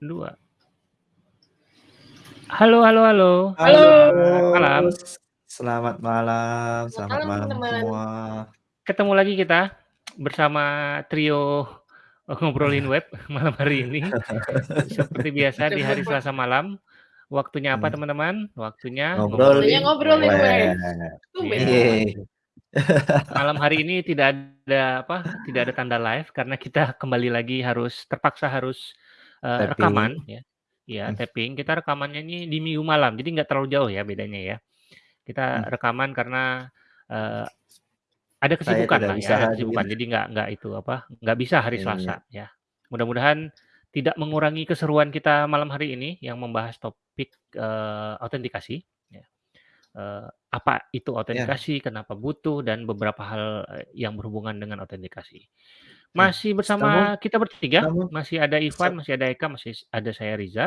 2. Halo halo halo. Halo. Selamat malam. Selamat malam Selamat malam, malam semua. Ketemu lagi kita bersama trio ngobrolin web malam hari ini. Seperti biasa di hari Selasa malam. Waktunya apa Hmm. teman-teman? Waktunya Waktunya ngobrolin web. Tumben. Iya. Malam hari ini tidak ada apa? Tidak ada tanda live karena kita kembali lagi harus terpaksa harus Tapping. rekaman ya. Ya, Hmm. tapping. Kita rekamannya ini di minggu malam. Jadi nggak terlalu jauh ya bedanya ya. Kita Hmm. rekaman karena eh, ada Saya kesibukan tidak lah bisa ya, ada hadir. kesibukan. Jadi nggak nggak itu apa? nggak bisa hari Iya. Selasa ya. Mudah-mudahan tidak mengurangi keseruan kita malam hari ini yang membahas topik eh, autentikasi. Ya. Eh, apa itu Ya. autentikasi? Kenapa butuh dan beberapa hal yang berhubungan dengan autentikasi. Masih Namun bersama kita bertiga, namun masih ada Ivan, masih ada Eka, masih ada saya Riza.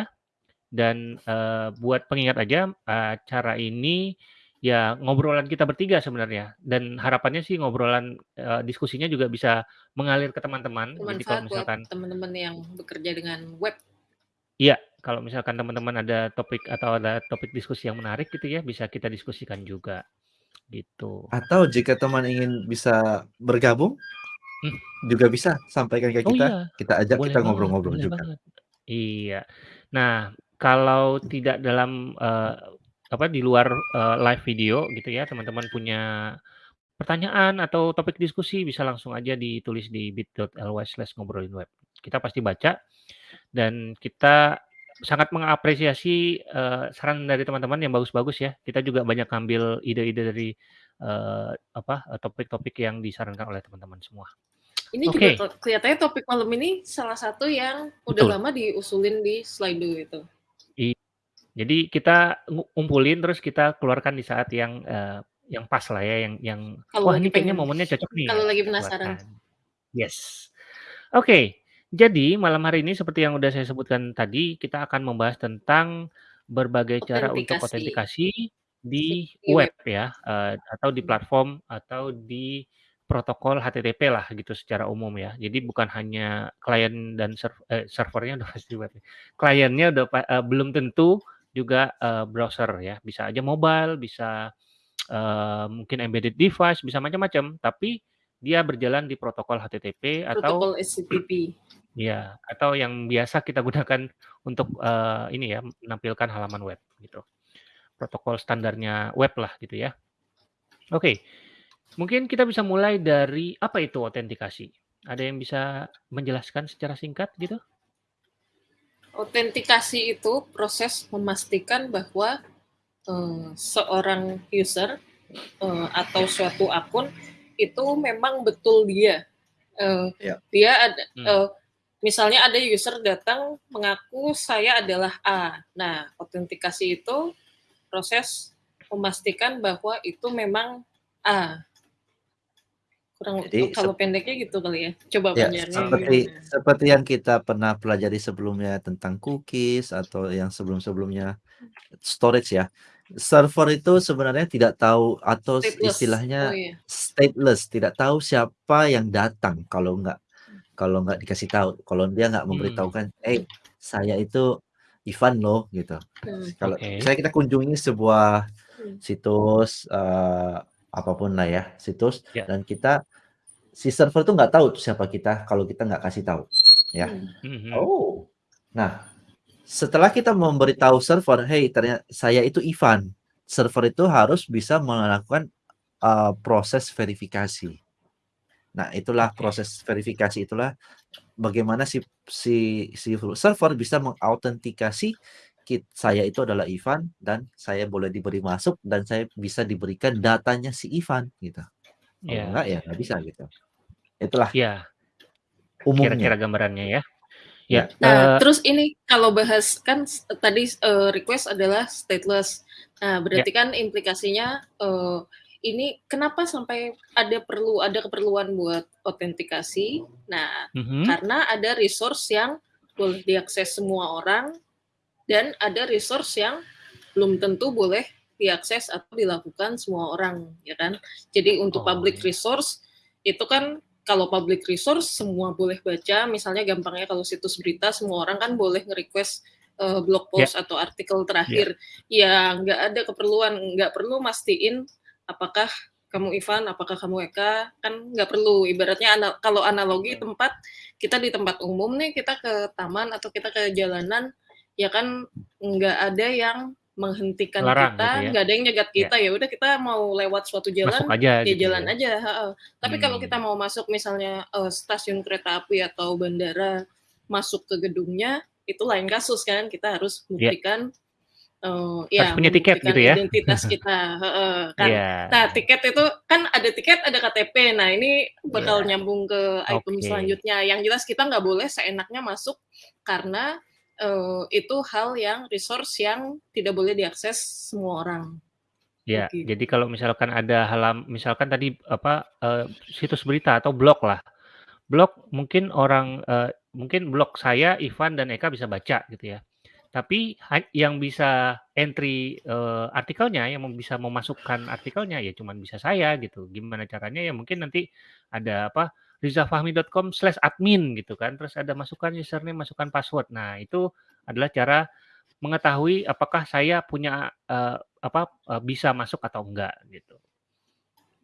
Dan eh, buat pengingat aja acara ini ya ngobrolan kita bertiga sebenarnya dan harapannya sih ngobrolan eh, diskusinya juga bisa mengalir ke teman-teman. Jadi kalau misalkan teman-teman yang bekerja dengan web. Iya, kalau misalkan teman-teman ada topik atau ada topik diskusi yang menarik gitu ya, bisa kita diskusikan juga. Gitu. atau jika teman ingin bisa bergabung Hmm. juga bisa sampaikan ke Oh kita. iya, Kita ajak boleh kita banget, ngobrol-ngobrol boleh juga. banget. Iya. Nah, kalau tidak dalam eh, apa di luar eh, live video gitu ya, teman-teman punya pertanyaan atau topik diskusi bisa langsung aja ditulis di bit.ly slash ngobrolin web. Kita pasti baca dan kita sangat mengapresiasi eh, saran dari teman-teman yang bagus-bagus ya. Kita juga banyak ngambil ide-ide dari eh, apa topik-topik yang disarankan oleh teman-teman semua. Ini Oke. juga kelihatannya topik malam ini salah satu yang udah Betul. lama diusulin di Slido itu. I- Jadi kita ngu- ngumpulin terus kita keluarkan di saat yang eh, yang pas lah ya, yang yang Kalau wah lagi ini kayaknya pengen. momennya cocok nih. Kalau ya, lagi kita penasaran. keluarkan. Yes. Oke. Jadi malam hari ini seperti yang udah saya sebutkan tadi, kita akan membahas tentang berbagai cara untuk Autentikasi. autentikasi di Di web. web ya, eh, atau di platform atau di protokol HTTP lah gitu secara umum ya. Jadi bukan hanya klien dan serv- eh, servernya udah pasti web. Kliennya udah eh, belum tentu juga eh, browser ya. Bisa aja mobile, bisa eh, mungkin embedded device, bisa macam-macam. Tapi dia berjalan di protokol HTTP atau Protokol HTTP. ya atau yang biasa kita gunakan untuk eh, ini ya menampilkan halaman web gitu. Protokol standarnya web lah gitu ya. Oke. Mungkin kita bisa mulai dari apa itu autentikasi? Ada yang bisa menjelaskan secara singkat gitu? Autentikasi itu proses memastikan bahwa eh, seorang user eh, atau suatu akun itu memang betul dia. Eh, Ya. Dia ada, Hmm. eh, misalnya ada user datang mengaku saya adalah A. Nah, autentikasi itu proses memastikan bahwa itu memang A. Kurang Jadi kalau pendeknya gitu kali ya. Coba ya panjangnya seperti gimana? seperti yang kita pernah pelajari sebelumnya tentang cookies atau yang sebelum-sebelumnya storage ya. Server itu sebenarnya tidak tahu atau Stateless. istilahnya Oh iya. stateless, tidak tahu siapa yang datang kalau nggak kalau nggak dikasih tahu, kalau dia nggak Hmm. memberitahukan, eh saya itu Ivan loh gitu. Hmm. Kalau Oke. saya kita kunjungi sebuah Hmm. situs eh, apa pun lah ya situs Ya. dan kita si server tuh nggak tahu tuh siapa kita kalau kita nggak kasih tahu ya. Hmm. Mhm. Oh, nah setelah kita memberitahu server, hey ternyata saya itu Ivan, server itu harus bisa melakukan uh, proses verifikasi. Nah, itulah proses verifikasi itulah bagaimana si si si server bisa mengautentikasi kit saya itu adalah Ivan dan saya boleh diberi masuk dan saya bisa diberikan datanya si Ivan gitu. Kalau Ya, enggak ya nggak bisa gitu. Itulah ya. umumnya. Kira-kira gambarannya ya. Ya. Ya. Nah, eh, terus ini kalau bahas kan tadi eh, request adalah stateless. Nah, ya. berarti kan implikasinya eh, ini kenapa sampai ada perlu ada keperluan buat autentikasi? Nah, Mhm. karena ada resource yang boleh diakses semua orang dan ada resource yang belum tentu boleh diakses atau dilakukan semua orang, ya kan? Jadi untuk Oh, public iya. resource itu kan kalau public resource semua boleh baca, misalnya gampangnya kalau situs berita semua orang kan boleh nge-request uh, blog Ya. post atau artikel terakhir. Ya nggak ada keperluan, nggak perlu mastiin apakah kamu Ivan, apakah kamu Eka, kan nggak perlu. Ibaratnya ana- kalau analogi Hmm. tempat kita di tempat umum nih, kita ke taman atau kita ke jalanan, ya kan nggak ada yang menghentikan Larang kita, gitu ya. nggak ada yang nyegat Ya. kita ya udah kita mau lewat suatu jalan Masuk aja ya gitu jalan ya. aja. heeh. Tapi kalau Hmm. kita mau masuk misalnya eh, stasiun kereta api atau bandara masuk ke gedungnya itu lain kasus kan kita harus Ya. buktikan eh, ya Harus punya tiket gitu ya. identitas kita heeh, kan. Iya. Nah tiket itu kan ada tiket ada KTP. Nah ini bakal Iya. nyambung ke item Oke. selanjutnya. Yang jelas kita nggak boleh seenaknya masuk karena eh, itu hal yang resource yang tidak boleh diakses semua orang. Ya, Begitu. jadi kalau misalkan ada halam misalkan tadi apa eh, situs berita atau blog lah. Blog mungkin orang eh, mungkin blog saya Ivan dan Eka bisa baca gitu ya. Tapi yang bisa entry eh, artikelnya, yang bisa memasukkan artikelnya ya cuman bisa saya gitu. Gimana caranya ya mungkin nanti ada apa rizafahmi.com slash admin gitu kan. Terus ada masukan username, masukan password. Nah itu adalah cara mengetahui apakah saya punya eh, apa eh, bisa masuk atau enggak gitu.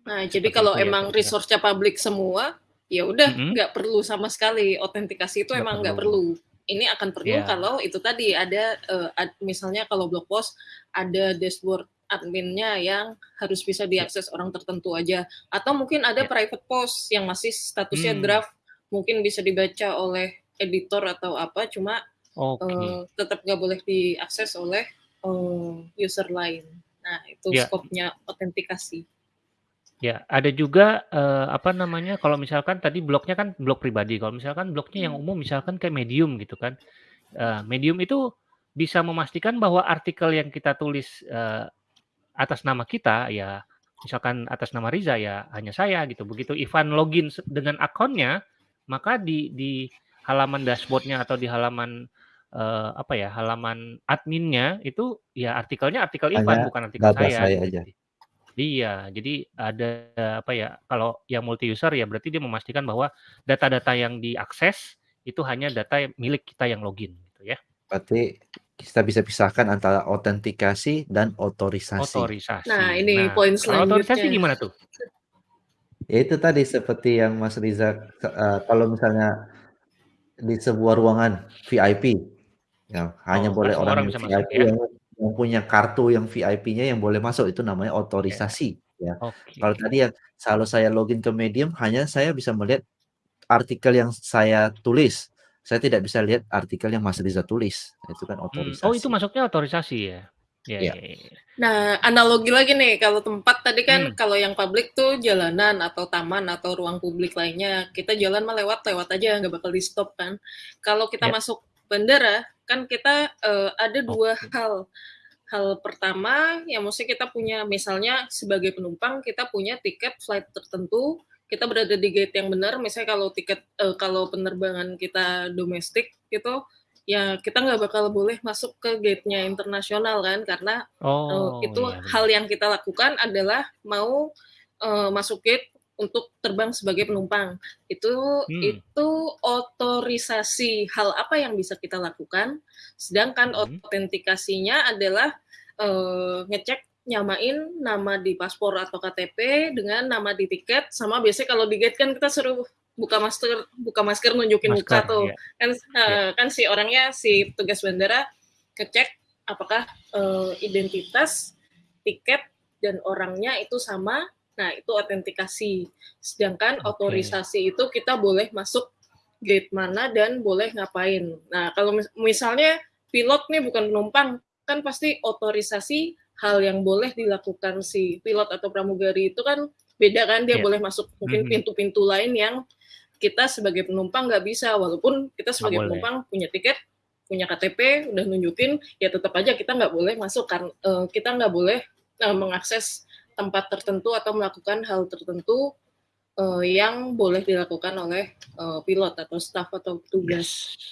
Nah, jadi Seperti kalau itu ya emang kira-kira. resource-nya publik semua, ya udah Mm-mm. nggak perlu sama sekali autentikasi itu Nggak emang nggak perlu. perlu. Ini akan perlu Ya. kalau itu tadi ada ad- misalnya kalau blog post ada dashboard adminnya yang harus bisa diakses orang tertentu aja atau mungkin ada Ya. private post yang masih statusnya Hmm. draft mungkin bisa dibaca oleh editor atau apa cuma Oke. eh, tetap nggak boleh diakses oleh eh, user lain. Nah, itu Ya. skopnya autentikasi. Ya, ada juga eh, apa namanya kalau misalkan tadi blognya kan blog pribadi. Kalau misalkan blognya yang Hmm. umum misalkan kayak Medium gitu kan. Eh, Medium itu bisa memastikan bahwa artikel yang kita tulis eh, atas nama kita ya misalkan atas nama Riza ya hanya saya gitu. Begitu Ivan login dengan akunnya, maka di di halaman dashboardnya atau di halaman eh, apa ya halaman adminnya itu ya artikelnya artikel Ivan Hanya bukan artikel saya. saya gitu. aja. Iya, jadi ada apa ya? Kalau yang multi user ya berarti dia memastikan bahwa data-data yang diakses itu hanya data milik kita yang login gitu ya. Berarti kita bisa pisahkan antara autentikasi dan otorisasi. Otorisasi. Nah, ini Nah, poin kalau otorisasi selanjutnya. gimana tuh? Ya itu tadi seperti yang Mas Riza eh, kalau misalnya di sebuah ruangan VIP ya hanya Oh, boleh kan semua orang orang yang bisa masuk VIP ya. yang, yang punya kartu yang VIP-nya yang boleh masuk itu namanya Ya, otorisasi ya. oke. Kalau tadi yang kalau saya login ke Medium hanya saya bisa melihat artikel yang saya tulis. Saya tidak bisa lihat artikel yang Mas Riza tulis. Itu kan Hmm, otorisasi. Oh, itu masuknya otorisasi ya. Ya, Ya. ya, ya. Nah, analogi lagi nih, kalau tempat tadi kan Hmm. kalau yang publik tuh jalanan atau taman atau ruang publik lainnya, kita jalan mah lewat lewat aja, nggak bakal di stop kan. Kalau kita Ya. masuk bandara, kan kita eh, ada dua Oke. hal. Hal pertama, yang mesti kita punya, misalnya sebagai penumpang kita punya tiket flight tertentu, kita berada di gate yang benar. Misalnya kalau tiket eh, kalau penerbangan kita domestik gitu, ya kita nggak bakal boleh masuk ke gate-nya internasional kan, karena Oh, Eh, itu iya hal yang kita lakukan adalah mau eh, masuk gate untuk terbang sebagai penumpang. Itu Hmm. itu otorisasi hal apa yang bisa kita lakukan. Sedangkan Hmm. autentikasinya adalah eh, ngecek nyamain nama di paspor atau KTP dengan nama di tiket sama biasanya kalau di gate kan kita suruh buka masker buka masker nunjukin muka Masker, tuh. ya. kan eh, kan si orangnya si petugas bandara ngecek apakah eh, identitas tiket dan orangnya itu sama. Nah itu autentikasi. Sedangkan Oke. otorisasi itu kita boleh masuk gate mana dan boleh ngapain. Nah kalau mis- misalnya pilot nih bukan penumpang kan pasti otorisasi hal yang boleh dilakukan si pilot atau pramugari itu kan beda kan dia Iya. boleh masuk mungkin pintu-pintu lain yang kita sebagai penumpang nggak bisa walaupun kita sebagai penumpang punya tiket punya KTP udah nunjukin ya tetap aja kita nggak boleh masuk karena eh, kita nggak boleh eh, mengakses tempat tertentu atau melakukan hal tertentu eh, yang boleh dilakukan oleh eh, pilot atau staff atau petugas. Yes.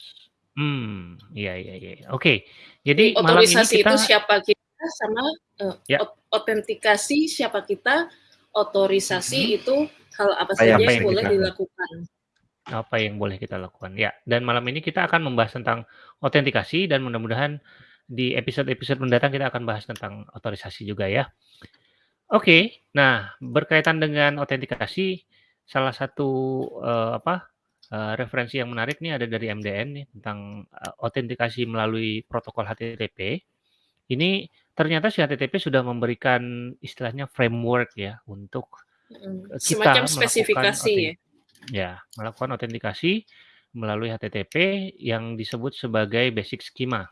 Hmm, iya iya iya. Oke. Jadi malam ini Otorisasi kita itu siapa kita sama eh, Ya. ot- autentikasi siapa kita, otorisasi Mhm. itu hal apa saja apa yang yang boleh kita dilakukan. apa yang boleh kita lakukan. Ya, dan malam ini kita akan membahas tentang autentikasi dan mudah-mudahan di episode-episode mendatang kita akan bahas tentang otorisasi juga ya. Oke, nah berkaitan dengan autentikasi, salah satu uh, apa uh, referensi yang menarik nih ada dari MDN nih tentang uh, autentikasi melalui protokol HTTP. Ini ternyata si HTTP sudah memberikan istilahnya framework ya untuk kita semacam spesifikasi ya. Ya, melakukan autentikasi melalui HTTP yang disebut sebagai basic schema.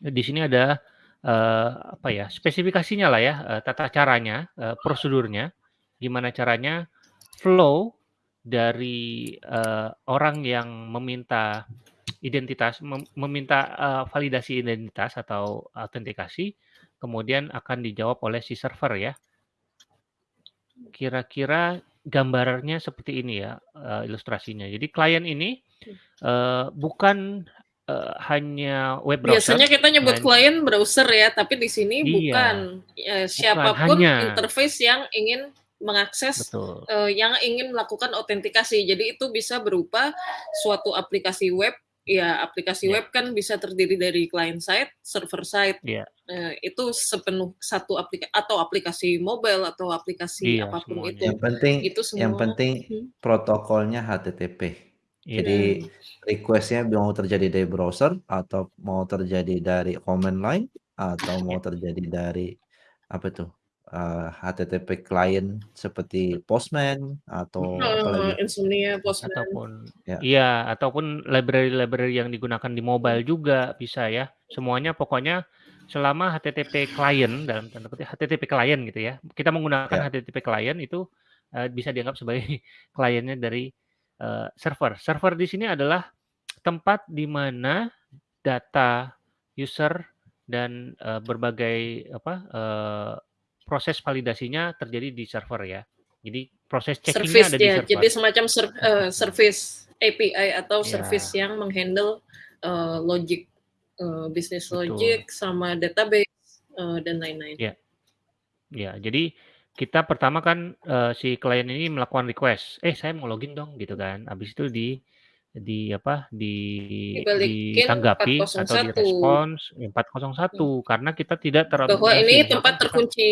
Di sini ada uh, apa ya spesifikasinya lah ya uh, tata caranya uh, prosedurnya gimana caranya flow dari uh, orang yang meminta identitas mem meminta uh, validasi identitas atau autentikasi kemudian akan dijawab oleh si server ya kira-kira gambarnya seperti ini ya uh, ilustrasinya jadi klien ini uh, bukan uh, hanya web browser. Biasanya kita nyebut klien browser ya, tapi di sini iya, bukan ya, siapa pun bukan, hanya, interface yang ingin mengakses uh, yang ingin melakukan autentikasi. Jadi itu bisa berupa suatu aplikasi web. Ya, aplikasi yeah. web kan bisa terdiri dari client side, server side. Yeah. Uh, itu sepenuh satu aplikasi atau aplikasi mobile atau aplikasi yeah, apa pun semuanya. itu. Yang penting itu semua, yang penting hmm. protokolnya HTTP. Iya. Jadi request-nya mau terjadi dari browser atau mau terjadi dari command line atau mau Iya. terjadi dari apa tuh uh, HTTP client seperti Postman atau apa Uh, lagi? Insomnia, Postman. Ataupun Ya. iya, ataupun library-library yang digunakan di mobile juga bisa ya. Semuanya pokoknya selama HTTP client dalam tanda kutip HTTP client gitu ya. Kita menggunakan Ya. HTTP client itu uh, bisa dianggap sebagai kliennya dari uh, server. Server di sini adalah tempat di mana data user dan uh, berbagai apa uh, proses validasinya terjadi di server ya. Jadi proses checkingnya ada di ya, server. jadi semacam ser uh, service API atau Ya. service yang menghandle uh, logic, uh, business Betul. logic sama database uh, dan lain-lain. Ya. Ya, jadi kita pertama kan uh, si klien ini melakukan request, eh saya mau login dong gitu kan. Habis itu di di apa di Dibalikin ditanggapi atau 401. direspons 401 karena kita tidak Bahwa terautorisasi. ini tempat terkunci.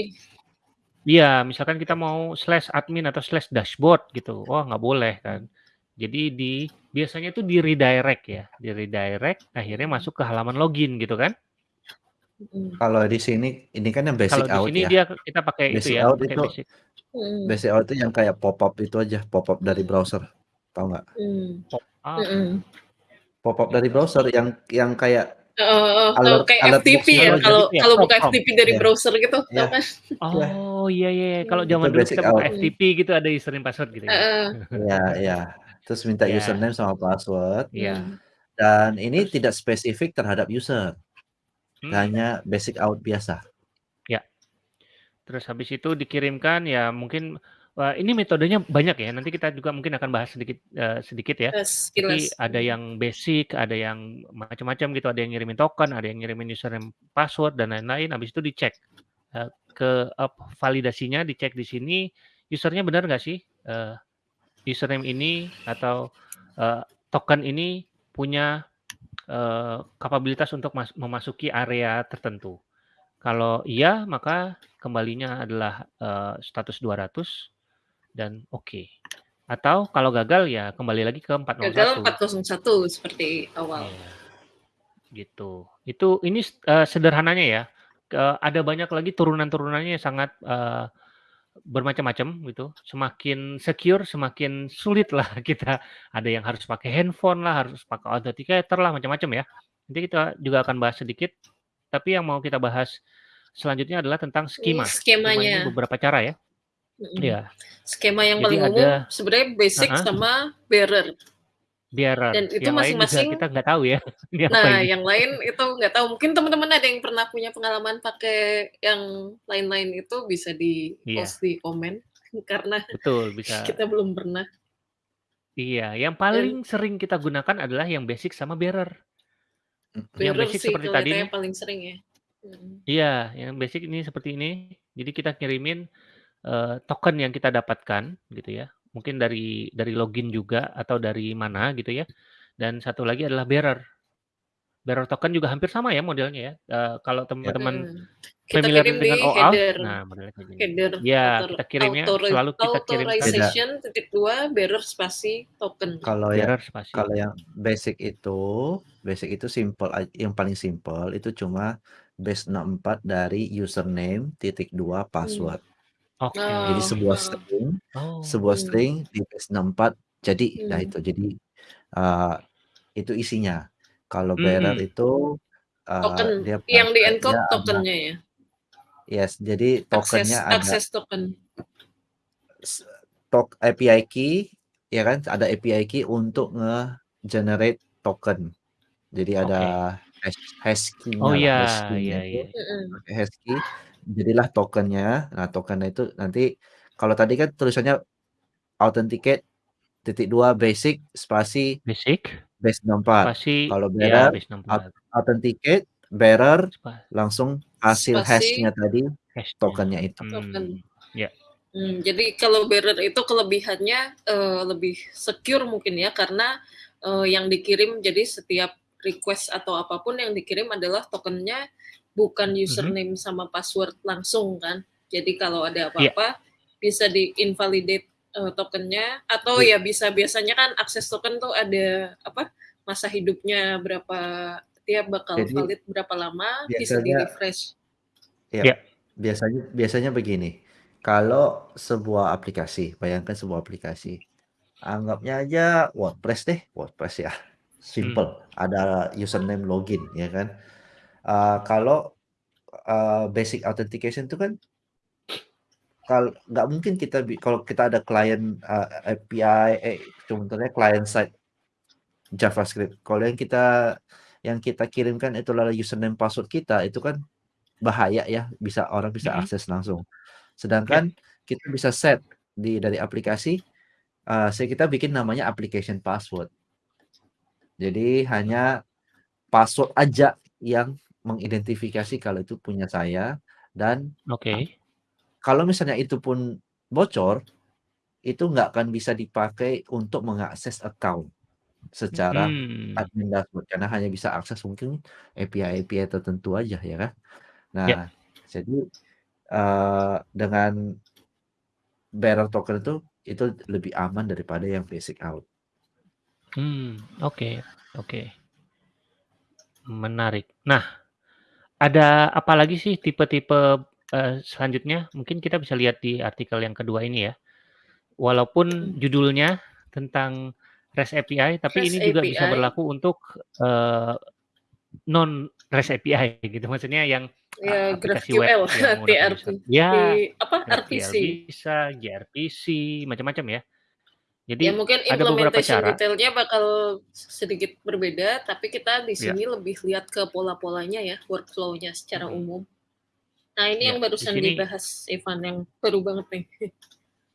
Iya, misalkan kita mau slash admin atau slash dashboard gitu, wah nggak boleh kan. Jadi di biasanya itu di redirect ya, di redirect akhirnya masuk ke halaman login gitu kan. Mm. Kalau di sini ini kan yang basic Kalau di out sini ya. dia kita pakai itu Basic ya, out pakai itu basic. Mm. basic out itu yang kayak pop up itu aja, pop up dari browser. Tahu nggak? Mm. Ah, Mm-mm. Pop up dari browser yang yang kayak Uh, uh, Alert- kayak alert FTP ya, aja kalau gitu ya, kalau buka. FTP dari Ya. browser gitu, tau Ya. kan? Oh iya iya, iya. kalau Hmm. zaman dulu kita buka out. FTP gitu ada username password gitu ya. Uh, ya ya. Terus minta Ya. username sama password Iya. mm. dan ini Terus- tidak spesifik terhadap user. Hmm. Hanya basic out biasa. Terus habis itu dikirimkan ya mungkin wah, ini metodenya banyak ya. Nanti kita juga mungkin akan bahas sedikit eh, sedikit ya. Uh, Tapi sekilas. ada yang basic, ada yang macam-macam gitu, ada yang ngirimin token, ada yang ngirimin username password dan lain-lain. Habis itu dicek Eh, ke eh, validasinya, dicek di sini usernya benar nggak sih Eh, username ini atau eh, token ini punya eh, kapabilitas untuk mas- memasuki area tertentu. Kalau iya, maka kembalinya adalah eh, status 200 dan oke. Atau kalau gagal ya kembali lagi ke 401. Gagal 401 seperti awal. Iya. Gitu. Itu ini eh, sederhananya ya. Ke- ada banyak lagi turunan-turunannya yang sangat eh, bermacam-macam gitu. Semakin secure, semakin sulit lah kita. Ada yang harus pakai handphone lah, harus pakai authenticator lah, macam-macam ya. Nanti kita juga akan bahas sedikit. Tapi yang mau kita bahas selanjutnya adalah tentang skema. Ini Skema ini skemanya. beberapa cara ya. Mm-mm. Iya. Skema yang Jadi paling ada- umum sebenarnya basic Uh-uh. sama bearer. Biar Dan itu yang masing-masing- kita nggak tahu ya. Nah, ini. yang lain itu nggak tahu. Mungkin teman-teman ada yang pernah punya pengalaman pakai yang lain-lain itu bisa di Iya. post di komen karena Betul, bisa. kita belum pernah. Iya, yang paling sering kita gunakan adalah yang basic sama bearer. Yang Bearer basic sih seperti tadi nih. paling sering ya. Iya, yang basic ini seperti ini. Jadi kita kirimin eee, token yang kita dapatkan gitu ya, mungkin dari dari login juga atau dari mana gitu ya, dan satu lagi adalah bearer. Bearer token juga hampir sama ya modelnya ya, eee, kalau Ya. teman-teman. Kita familiar kirim di dengan OAuth, header nah modelnya kayak gini. header Ya, author kita kirimnya authori selalu kita Beda. authorization titik dua bearer spasi token. Kalau yang bearer spasi. kalau yang basic itu, basic itu simple yang paling simpel itu cuma base 64 dari username titik dua Mmm. password. Oke. Jadi Oh, sebuah heeh. string Oh. sebuah Mmm. string di base 64 jadi. Nah Mmm. itu jadi, eee, itu isinya. Kalau bearer Mhm. itu, eee, Token dia yang di-encode ada tokennya ya? yes, jadi Akses tokennya ada akses token. s tok API key, ya kan, ada API key untuk nge-generate token. Jadi Oke. ada hash hash Oh key-nya lah, iya, hash key-nya iya itu iya. Mhm. pakai hash key, jadilah tokennya. Nah tokennya itu nanti kalau tadi kan tulisannya authenticate titik dua basic spasi Basic, base 64. spasi Kalau ya bearer base aut 64. authenticate bearer Spa langsung hasil Spasi hash-nya tadi hash-nya. tokennya itu. token. Mmm, ya. Mmm, jadi kalau bearer itu kelebihannya, eee, lebih secure mungkin ya karena, eee, yang dikirim jadi setiap request atau apa pun yang dikirim adalah tokennya bukan Mhm. username sama password langsung kan. Jadi kalau ada Iya. apa-apa bisa di-invalidate, eee, tokennya atau Iya. ya bisa biasanya kan akses token tuh ada apa, masa hidupnya berapa dia bakal Jadi valid berapa lama, bisa di-refresh. Iya. Ya. Biasanya biasanya begini, kalau sebuah aplikasi, bayangkan sebuah aplikasi, anggapnya aja WordPress deh, WordPress ya, simple, ada username login ya kan. Eee, kalau, eee, basic authentication itu kan kal nggak mungkin kita kalau kita ada klien, eee, API, eh contohnya client side JavaScript, kalau yang kita yang kita kirimkan itu adalah username password kita, itu kan bahaya ya, bisa orang bisa Mhm. akses langsung. Sedangkan kita bisa set di dari aplikasi, se kita bikin namanya application password. Jadi hanya password aja yang mengidentifikasi kalau itu punya saya dan Oke. kalau misalnya itu pun bocor, itu nggak akan bisa dipakai untuk mengakses account secara Mmm. admin dashboard karena hanya bisa akses mungkin API-API tertentu aja ya kan. Nah, jadi, eee, dengan bearer token itu, itu lebih aman daripada yang basic auth. Mmm, oke oke. Menarik. Nah, ada apa lagi sih tipe-tipe, eee, selanjutnya? Mungkin kita bisa lihat di artikel yang kedua ini ya. Walaupun judulnya tentang REST API, tapi REST ini juga bisa API. berlaku untuk, eee, non REST API gitu, maksudnya yang, Ya aplikasi web GraphQL, yang menggunakan TRP ya, di apa, RPC. bisa, gRPC, macam-macam ya. Ya Jadi mungkin ada beberapa cara detailnya bakal sedikit berbeda, tapi kita di Ya. sini lebih lihat ke pola-polanya ya, workflow-nya secara Mhm. umum. Nah ini Ya, yang di barusan sini dibahas Evan yang baru banget nih.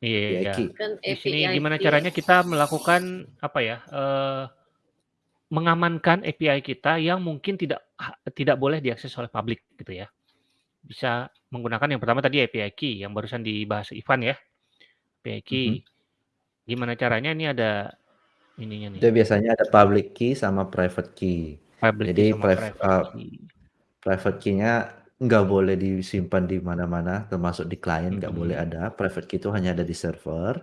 Iya, API. Kan di sini gimana iya. caranya kita melakukan apa ya, eee, mengamankan API kita yang mungkin tidak tidak boleh diakses oleh publik gitu ya. Bisa menggunakan yang pertama tadi API key yang barusan dibahas Ivan ya, API key. Mhm. Gimana caranya ini ada ininya nih. Itu biasanya ada public key sama private key. Public key Jadi sama priv private eee, key. private key-nya nggak boleh disimpan di mana-mana, termasuk di klien nggak boleh Mhm. ada, private key itu hanya ada di server.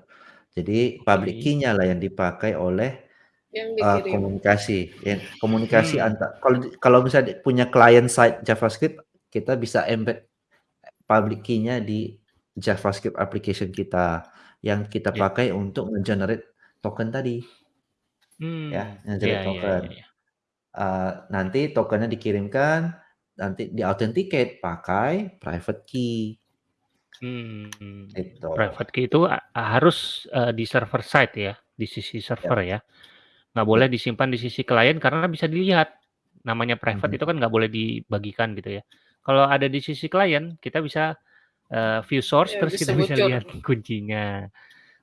Jadi public key-nya lah yang dipakai oleh, Yang dikirim. komunikasi, yang komunikasi Mmm. anta kalau kalau misalnya punya client side JavaScript, kita bisa embed public key-nya di JavaScript application kita, yang kita Ya. pakai untuk nge-generate token tadi. Ya, Mmm, nge-generate iya iya token. iya iya. Eee, nanti tokennya dikirimkan, nanti di-authenticate pakai private key. Mmm, Gitu. private key itu a harus, eee, di server side ya, di sisi Yap. server ya. Nggak boleh Yap. disimpan di sisi klien karena bisa dilihat. Namanya private Mhm. itu kan nggak boleh dibagikan gitu ya. Kalau ada di sisi klien, kita bisa, eee, view source Ya terus bisa kita bisa bocor. lihat kuncinya.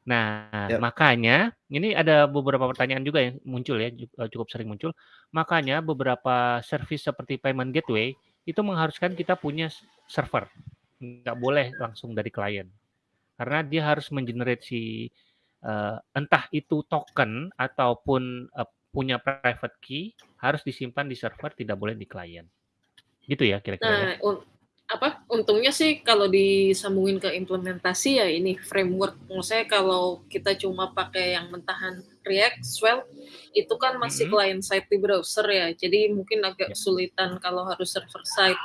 Nah, Yap. makanya ini ada beberapa pertanyaan juga yang muncul ya, eee, cukup sering muncul. Makanya beberapa service seperti payment gateway itu mengharuskan kita punya server, nggak boleh langsung dari klien. karena dia harus mengenerate si uh, entah itu token ataupun uh, punya private key harus disimpan di server, tidak boleh di klien. Gitu ya kira-kira Nah, ya? Apa, untungnya sih kalau disambungin ke implementasi ya ini framework. Maksudnya kalau kita cuma pakai yang mentahan React, Svelte, itu kan masih Mhm. client side di browser ya, jadi mungkin agak Ya. kesulitan kalau harus server side.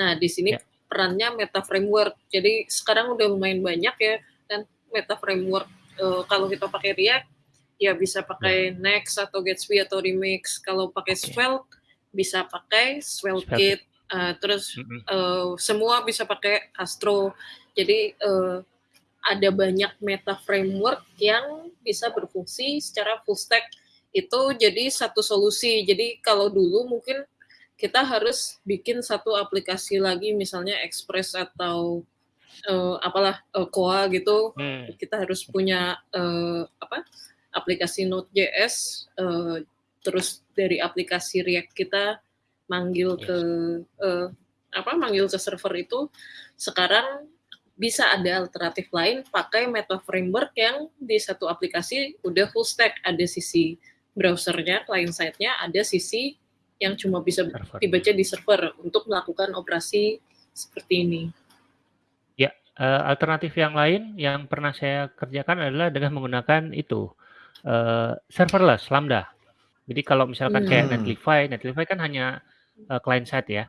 Nah, di sini Ya. perannya Meta Framework. Jadi sekarang udah lumayan banyak ya kan Meta Framework, eee, kalau kita pakai React, ya bisa pakai Next atau Gatsby atau Remix. Kalau pakai Oke. Svelte, bisa pakai Svelte. Eee, terus eee, semua bisa pakai Astro. Jadi, eee, ada banyak meta framework yang bisa berfungsi secara full stack. Itu jadi satu solusi. Jadi kalau dulu mungkin kita harus bikin satu aplikasi lagi misalnya Express atau, eee, apalah, eee, Koa gitu. Hmm. Kita harus punya, eee, apa, aplikasi Node.js, eee, terus dari aplikasi React kita manggil Yes. ke, eee, apa, manggil ke server itu. Sekarang bisa ada alternatif lain pakai Meta Framework yang di satu aplikasi udah full stack. Ada sisi browser-nya, client side-nya, ada sisi yang cuma bisa Server. dibaca di server untuk melakukan operasi seperti ini. Ya, eee, alternatif yang lain yang pernah saya kerjakan adalah dengan menggunakan itu, eee, serverless, Lambda. Jadi kalau misalkan kayak Hmm. Netlify, Netlify kan hanya, eee, client side ya.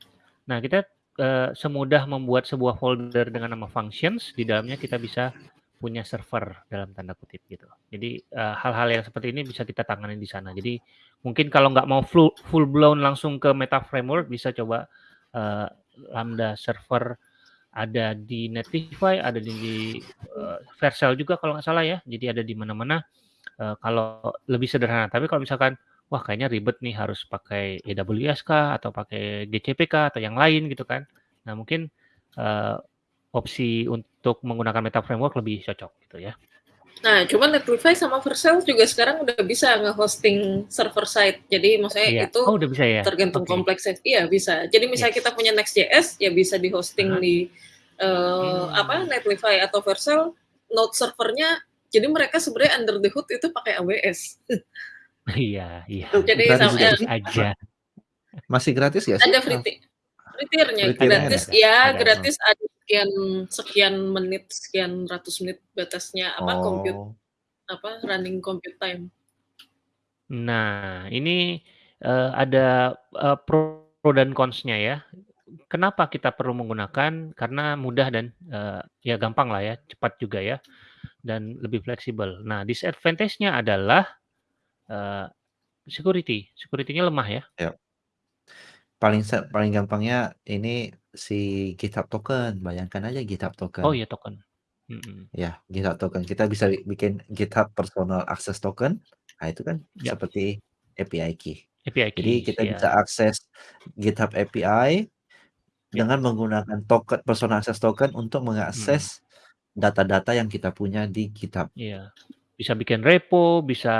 Nah kita, eee, semudah membuat sebuah folder dengan nama functions, di dalamnya kita bisa punya server dalam tanda kutip gitu. Jadi, eee, hal-hal yang seperti ini bisa kita tangani di sana. Jadi mungkin kalau nggak mau flu full blown langsung ke Meta Framework bisa coba, eee, Lambda server ada di Netlify, ada di, eee, Vercel juga kalau nggak salah ya. Jadi ada di mana-mana, eee, kalau lebih sederhana. Tapi kalau misalkan, wah kayaknya ribet nih harus pakai AWS kah, atau pakai GCP kah, atau yang lain gitu kan. Nah mungkin, eee, opsi untuk menggunakan Meta Framework lebih cocok gitu ya. Nah, cuman Netlify sama Vercel juga sekarang udah bisa nge-hosting server side. Jadi maksudnya Iya. itu Oh udah bisa ya? tergantung Oke. kompleksnya. Iya bisa. Jadi misalnya Yes. kita punya Next.js, ya bisa di-hosting Aha. di, eee, Hmm. apa, Netlify atau Vercel, node servernya jadi mereka sebenarnya under the hood itu pakai AWS. Iya iya. Jadi gratis sama ya sih? aja. Masih gratis sih? ada free ti free tier-nya, gratis ada, ya ada. gratis ada sekian sekian menit, sekian ratus menit batasnya apa, compute Oh. apa, running compute time. Nah ini, eee, ada, eee, pro dan cons-nya ya. Kenapa kita perlu menggunakan? Karena mudah dan, eee, ya gampang lah ya, cepat juga ya, dan lebih fleksibel. Nah disadvantage-nya adalah, eee, security, security-nya lemah ya. Ya. Paling se paling gampangnya ini si GitHub token, bayangkan aja GitHub Oh token. iya token. Mhm. Ya, GitHub token. Kita bisa bi bikin GitHub personal access token. Nah itu kan Ya. seperti API key. API Jadi keys, kita bisa akses GitHub API Ya. dengan menggunakan token personal access token untuk Mhm. mengakses data-data yang kita punya di GitHub. Iya. Bisa bikin repo, bisa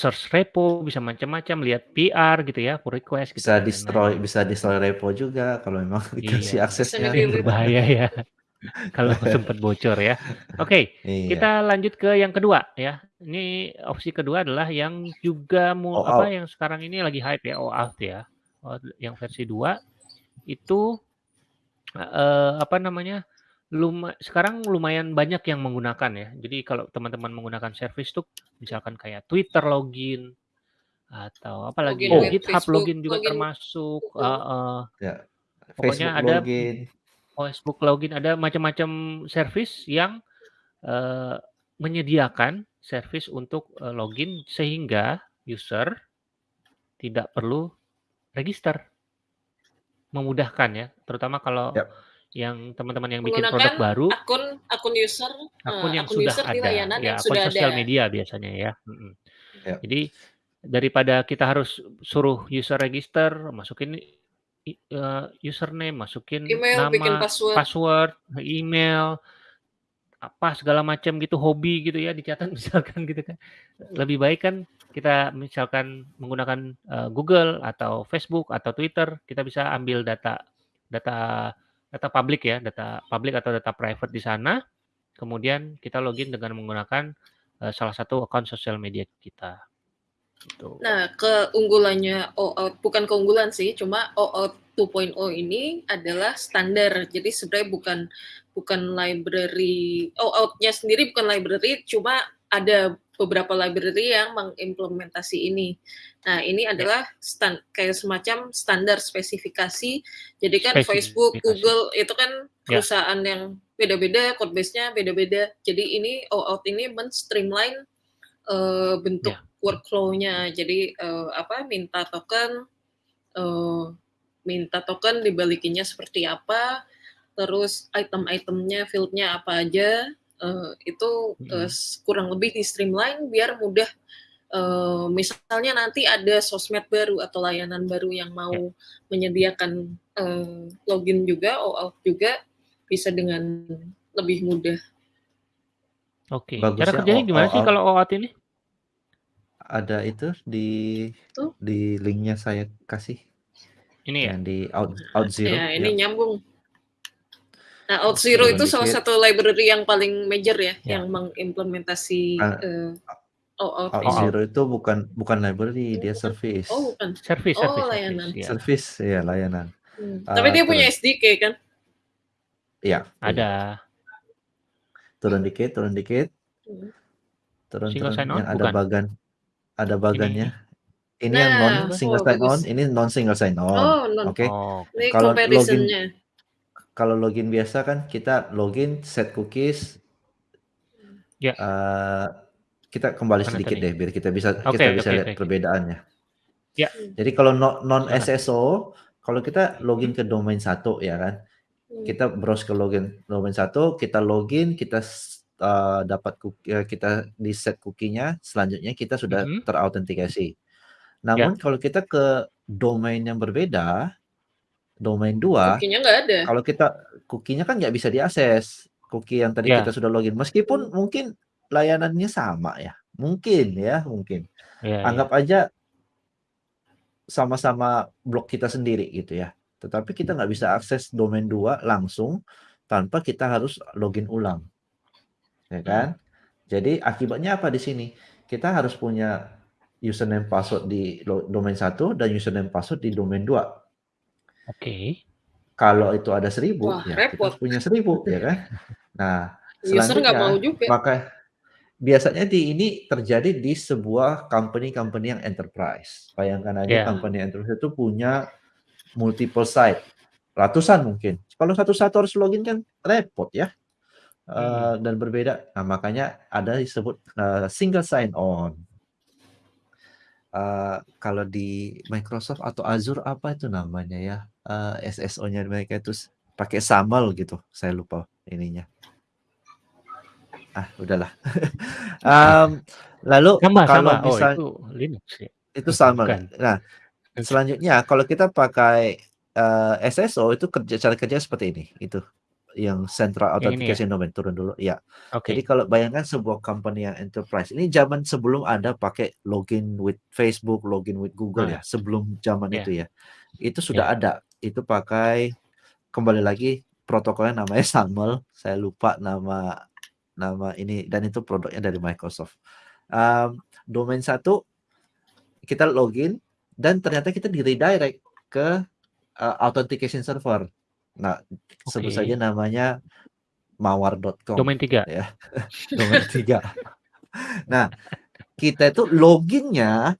search repo, bisa macam-macam, lihat PR gitu ya, pull request gitu Bisa kan destroy lain-lain. bisa destroy repo juga kalau memang dikasih Iya, aksesnya. Itu yang berbahaya ya, kalau sempat bocor ya. Oke, Iya. kita lanjut ke yang kedua ya. Ini opsi kedua adalah yang juga mu apa, OAuth. yang sekarang ini lagi hype ya, OAuth ya. OAuth yang versi 2 itu, eee, apa namanya, luma sekarang lumayan banyak yang menggunakan ya. Jadi kalau teman-teman menggunakan service tuh misalkan kayak Twitter login, atau apalagi Login Oh. GitHub Facebook, login juga login termasuk Google. heeh. Ya. Pokoknya Facebook ada login. Facebook login, ada macam-macam service yang, eee, menyediakan service untuk, eee, login sehingga user tidak perlu register. Memudahkan ya, terutama kalau Yap. Yang teman-teman yang bikin produk baru akun akun user, akun eee, yang akun sudah user di ada, layanan ya yang akun sudah sosial ada. media biasanya ya, mhm. Ya. Jadi daripada kita harus suruh user register, masukin eee, username, masukin Email, bikin nama, password. password, email, apa segala macam gitu, hobi gitu ya dicatat misalkan gitu kan. Lebih baik kan kita misalkan menggunakan, eee, Google atau Facebook atau Twitter, kita bisa ambil data data data publik ya, data publik atau data private di sana, kemudian kita login dengan menggunakan, eee, salah satu akun sosial media kita, gitu. Nah, keunggulannya OAuth bukan keunggulan sih, cuma OAuth 2.0 ini adalah standar. Jadi sebenarnya bukan bukan library OAuth-nya sendiri bukan library, cuma ada beberapa library yang mengimplementasi ini. Nah, ini adalah stan kayak semacam standar spesifikasi. Jadi kan Facebook, Spesifikasi. Google itu kan Ya. perusahaan yang beda-beda, code base-nya beda-beda. Jadi ini OAuth ini men-streamline eee, bentuk Ya. workflow-nya. Jadi, eee, apa, minta token, eee, minta token dibalikinnya seperti apa, terus item-itemnya, field-nya apa aja, eee, itu, s kurang lebih di-streamline biar mudah, eee, misalnya nanti ada sosmed baru atau layanan baru yang mau Ya. menyediakan, eee, login juga, OAuth juga, bisa dengan lebih mudah. Oke, cara Bagusnya kerjanya gimana sih kalau OAuth ini? ada itu di Tuh. di link-nya saya kasih. Ini ya? Yang di Auth Auth0, Ya, ini ya. nyambung. Nah, Auth0 Turun itu salah satu library yang paling major ya, Ya. yang mengimplementasi, eee, OAuth ini. OAuth. Auth0 itu bukan bukan library, dia Oh, service. Oh, bukan? Service Oh, service layanan. service, ya. Service, ya layanan. Hmm, tapi Eee, dia punya SDK kan? iya. Ada. Turun dikit turun dikit. Mhm. Turun Single turun, sign on yang ada bukan? bagan ada Ini bagannya. Ini yang non Nah, single oh sign on, ini non single sign on. Oh, non. Oke. Oh, Ini oke. Kalau login kalau login biasa kan kita login, set cookies, Ya. eee, kita kembali Mana sedikit tadi? deh biar kita bisa Oke kita bisa oke lihat oke. perbedaannya. Ya, Hmm. Jadi kalau no non. SSO, kalau kita login ke domain 1 ya kan, Hmm. kita browse ke login domain 1, kita login, kita eee, dapat cookie eee, kita di-set cookie-nya, selanjutnya kita sudah Mhm. terautentikasi. Ya. Namun kalau kita ke domain yang berbeda, domain 2, Cookie-nya nggak ada. kalau kita cookie-nya kan nggak bisa diakses, cookie yang tadi kita Ya. sudah login. Meskipun Hmm. mungkin layanannya sama ya, mungkin ya, mungkin. Iya iya. Anggap aja sama-sama blok kita sendiri gitu ya. Tetapi kita nggak bisa akses domain 2 langsung tanpa kita harus login ulang. Ya Mhm. kan? Jadi akibatnya apa di sini? Kita harus punya username password di domain 1 dan username password di domain 2. Oke. Kalau itu ada 1000, Wah, ya kita repot. harus punya 1000 ya kan? Nah, User nggak mau juga. maka biasanya di ini terjadi di sebuah company-company yang enterprise. Bayangkan aja Ya. company enterprise itu punya multiple site, ratusan mungkin. Kalau satu-satu harus login kan repot ya, Mhm. eee, dan berbeda. Nah, makanya ada disebut, eee, single sign on. Eee, kalau di Microsoft atau Azure apa itu namanya ya, eee, SSO-nya mereka itu pakai SAML gitu, saya lupa ininya. Ah, udahlah. Mmm, lalu Sama kalau sama. Oh, misal itu Linux ya? itu SAML. Bukan. Nah, selanjutnya kalau kita pakai, eee, SSO itu kerja cara kerjanya seperti ini, itu yang central ya? authentication domain, turun dulu, iya. Jadi Oke. kalau bayangkan sebuah company yang enterprise, ini zaman sebelum ada pakai login with Facebook, login with Google ya, Nah. sebelum zaman Ya. itu ya. Itu sudah Ya. ada, itu pakai kembali lagi protokolnya namanya SAML, saya lupa nama nama ini dan itu produknya dari Microsoft. Mmm, domain 1 kita login dan ternyata kita di-redirect ke, eee, authentication server. Nah, sebut Oke. saja namanya mawar.com Domain 3. ya, domain 3. Nah, kita itu login-nya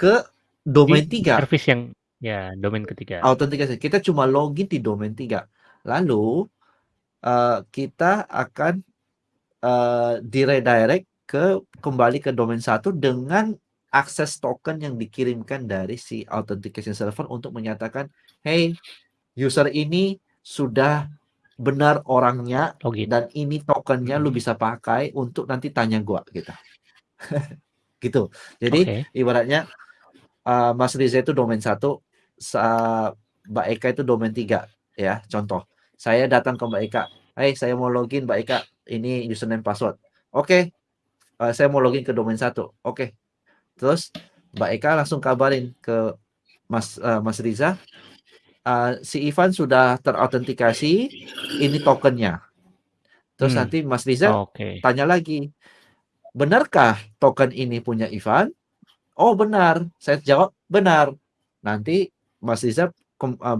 ke Di domain 3. service yang ya, domain ketiga. Autentikasi, kita cuma login di domain 3. Lalu, eee, kita akan, eee, di-redirect ke kembali ke domain 1 dengan akses token yang dikirimkan dari si authentication server untuk menyatakan, "Hey, user ini sudah benar orangnya Login. dan ini tokennya lu Mhm. bisa pakai untuk nanti tanya gua," gitu. Gitu. Jadi Oke. ibaratnya, eee, Mas Riza itu domain 1, sa Mbak Eka itu domain 3 ya, contoh. Saya datang ke Mbak Eka, "Hai, saya mau login Mbak Eka, ini username password." "Oke, eee, saya mau login ke domain 1." "Oke." Terus Mbak Eka langsung kabarin ke Mas eee, Mas Riza, eee, "Si Ivan sudah terautentikasi, ini tokennya." Terus Hmm. nanti Mas Riza Oke. tanya lagi, "Benarkah token ini punya Ivan?" "Oh, benar." Saya jawab, "Benar." Nanti Mas Riza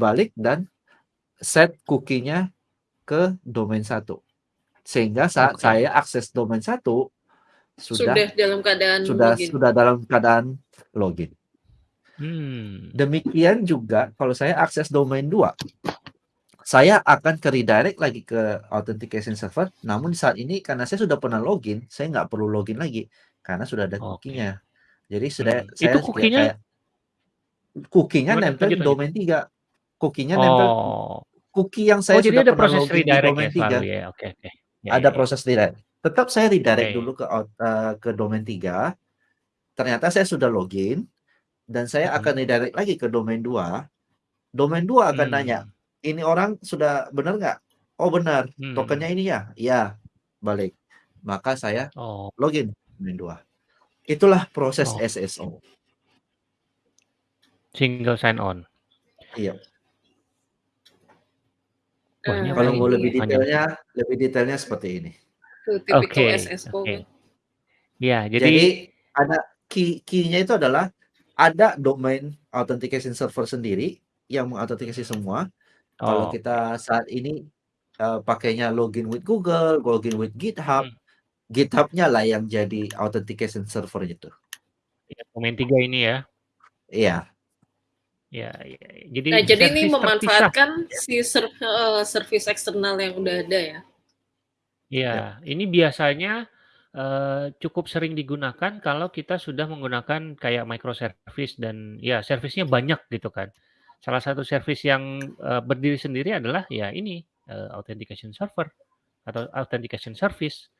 balik dan set cookie-nya ke domain 1. Sehingga saat Oke. saya akses domain 1 sudah Sudah dalam keadaan sudah login. sudah dalam keadaan login. Hmm. Demikian juga kalau saya akses domain 2, saya akan ke redirect lagi ke authentication server, namun saat ini karena saya sudah pernah login, saya nggak perlu login lagi karena sudah ada Oke. cookie-nya. Jadi sudah Hmm. saya Itu kayak cookie-nya kayak nempel di domain 3. Cookie-nya nempel Oh. cookie yang Oh, saya jadi sudah ada pernah proses login di redirect domain ya selalu 3. ya? Oke oke. Ya Ada ya ya. proses redirect. Tetap saya redirect Oke. dulu ke eee, ke domain 3. Ternyata saya sudah login dan saya akan Mhm. redirect lagi ke domain 2. Domain 2 akan nanya, Hmm. "Ini orang sudah benar nggak?" "Oh, benar." "Tokennya Hmm. ini ya?" "Iya." Balik. Maka saya Oh. login domain 2. Itulah proses Oh. SSO. Single sign on. Iya. Wah, ini apa Kalau mau lebih ya. Panjang. detailnya lebih detailnya seperti ini. Itu tipikal Oke SSO oke. kan. Iya, jadi Jadi ada key key-nya itu adalah ada domain authentication server sendiri yang mengautentikasi semua. Kalau Oke. kita saat ini, eee, pakainya login with Google, login with GitHub, Hmm. GitHub-nya lah yang jadi authentication server itu. Iya, domain 3 ini ya? Iya. Ya ya ya. Jadi Nah, jadi ini terpisah. memanfaatkan si ser heeh, servis eksternal yang udah ada ya? Iya, Ya. ini biasanya, eee, cukup sering digunakan kalau kita sudah menggunakan kayak microservice dan ya servisnya banyak gitu kan. Salah satu service yang, eee, berdiri sendiri adalah ya ini, eee, authentication server atau authentication service.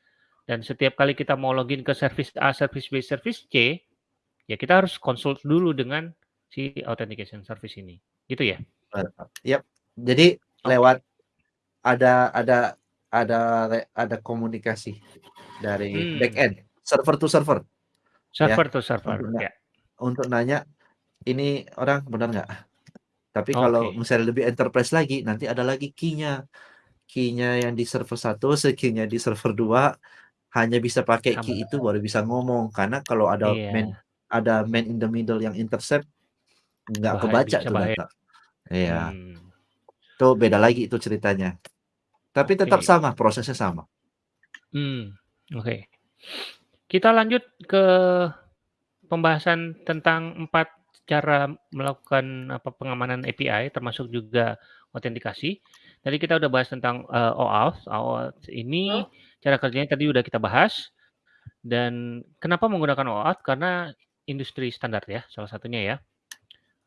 Dan setiap kali kita mau login ke service A, service B, service C, ya kita harus consult dulu dengan si authentication service ini, gitu ya? Yap. Jadi Oke. lewat ada ada ada ada komunikasi dari Hmm. backend, server to server. Ya, Server to server, untuk ya. untuk nanya, "Ini orang benar nggak?" Tapi kalau Oke. misalnya lebih enterprise lagi, nanti ada lagi key-nya. Key-nya yang di server 1, se key-nya di server 2 hanya bisa pakai key itu baru bisa ngomong. Karena kalau ada man Iya. ada man in the middle yang intercept, nggak Bahaya, kebaca tuh bahaya. data. Iya. Hmm. Itu beda lagi itu ceritanya. Tapi tetap Oke. sama, prosesnya sama. Hmm, oke. Kita lanjut ke pembahasan tentang 4 cara melakukan apa, pengamanan API termasuk juga autentikasi. Tadi kita udah bahas tentang, eee, OAuth. OAuth ini Oh. cara kerjanya tadi udah kita bahas. Dan kenapa menggunakan OAuth? Karena industri standar ya, salah satunya ya.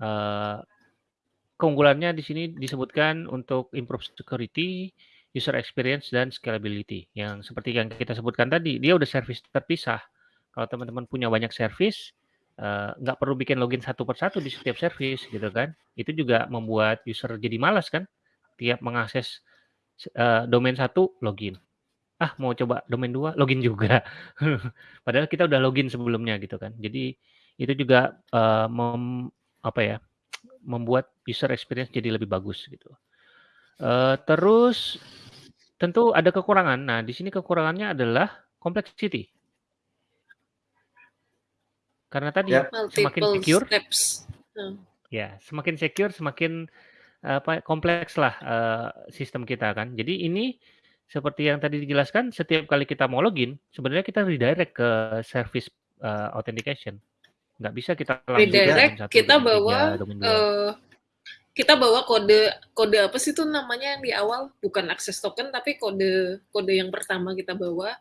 Eee, keunggulannya di sini disebutkan untuk improve security, user experience, dan scalability. Yang seperti yang kita sebutkan tadi, dia udah service terpisah. Kalau teman-teman punya banyak service, eee, nggak perlu bikin login satu per satu di setiap service gitu kan. Itu juga membuat user jadi malas kan, tiap mengakses, eee, domain 1 login. Ah, mau coba domain 2 login juga. Padahal kita udah login sebelumnya gitu kan. Jadi itu juga, eee, mem apa ya, membuat user experience jadi lebih bagus gitu. Eee, terus tentu ada kekurangan. Nah, di sini kekurangannya adalah complexity. Karena tadi Yap. semakin Multiple secure steps. Ya, semakin secure, semakin, apa, komplekslah, eee, sistem kita kan. Jadi ini seperti yang tadi dijelaskan, setiap kali kita mau login, sebenarnya kita redirect ke service, eee, authentication. Nggak bisa kita Redirect 1, kita 3, bawa, domain 2. eee, kita bawa kode kode apa sih tuh namanya yang di awal? Bukan access token tapi kode kode yang pertama kita bawa.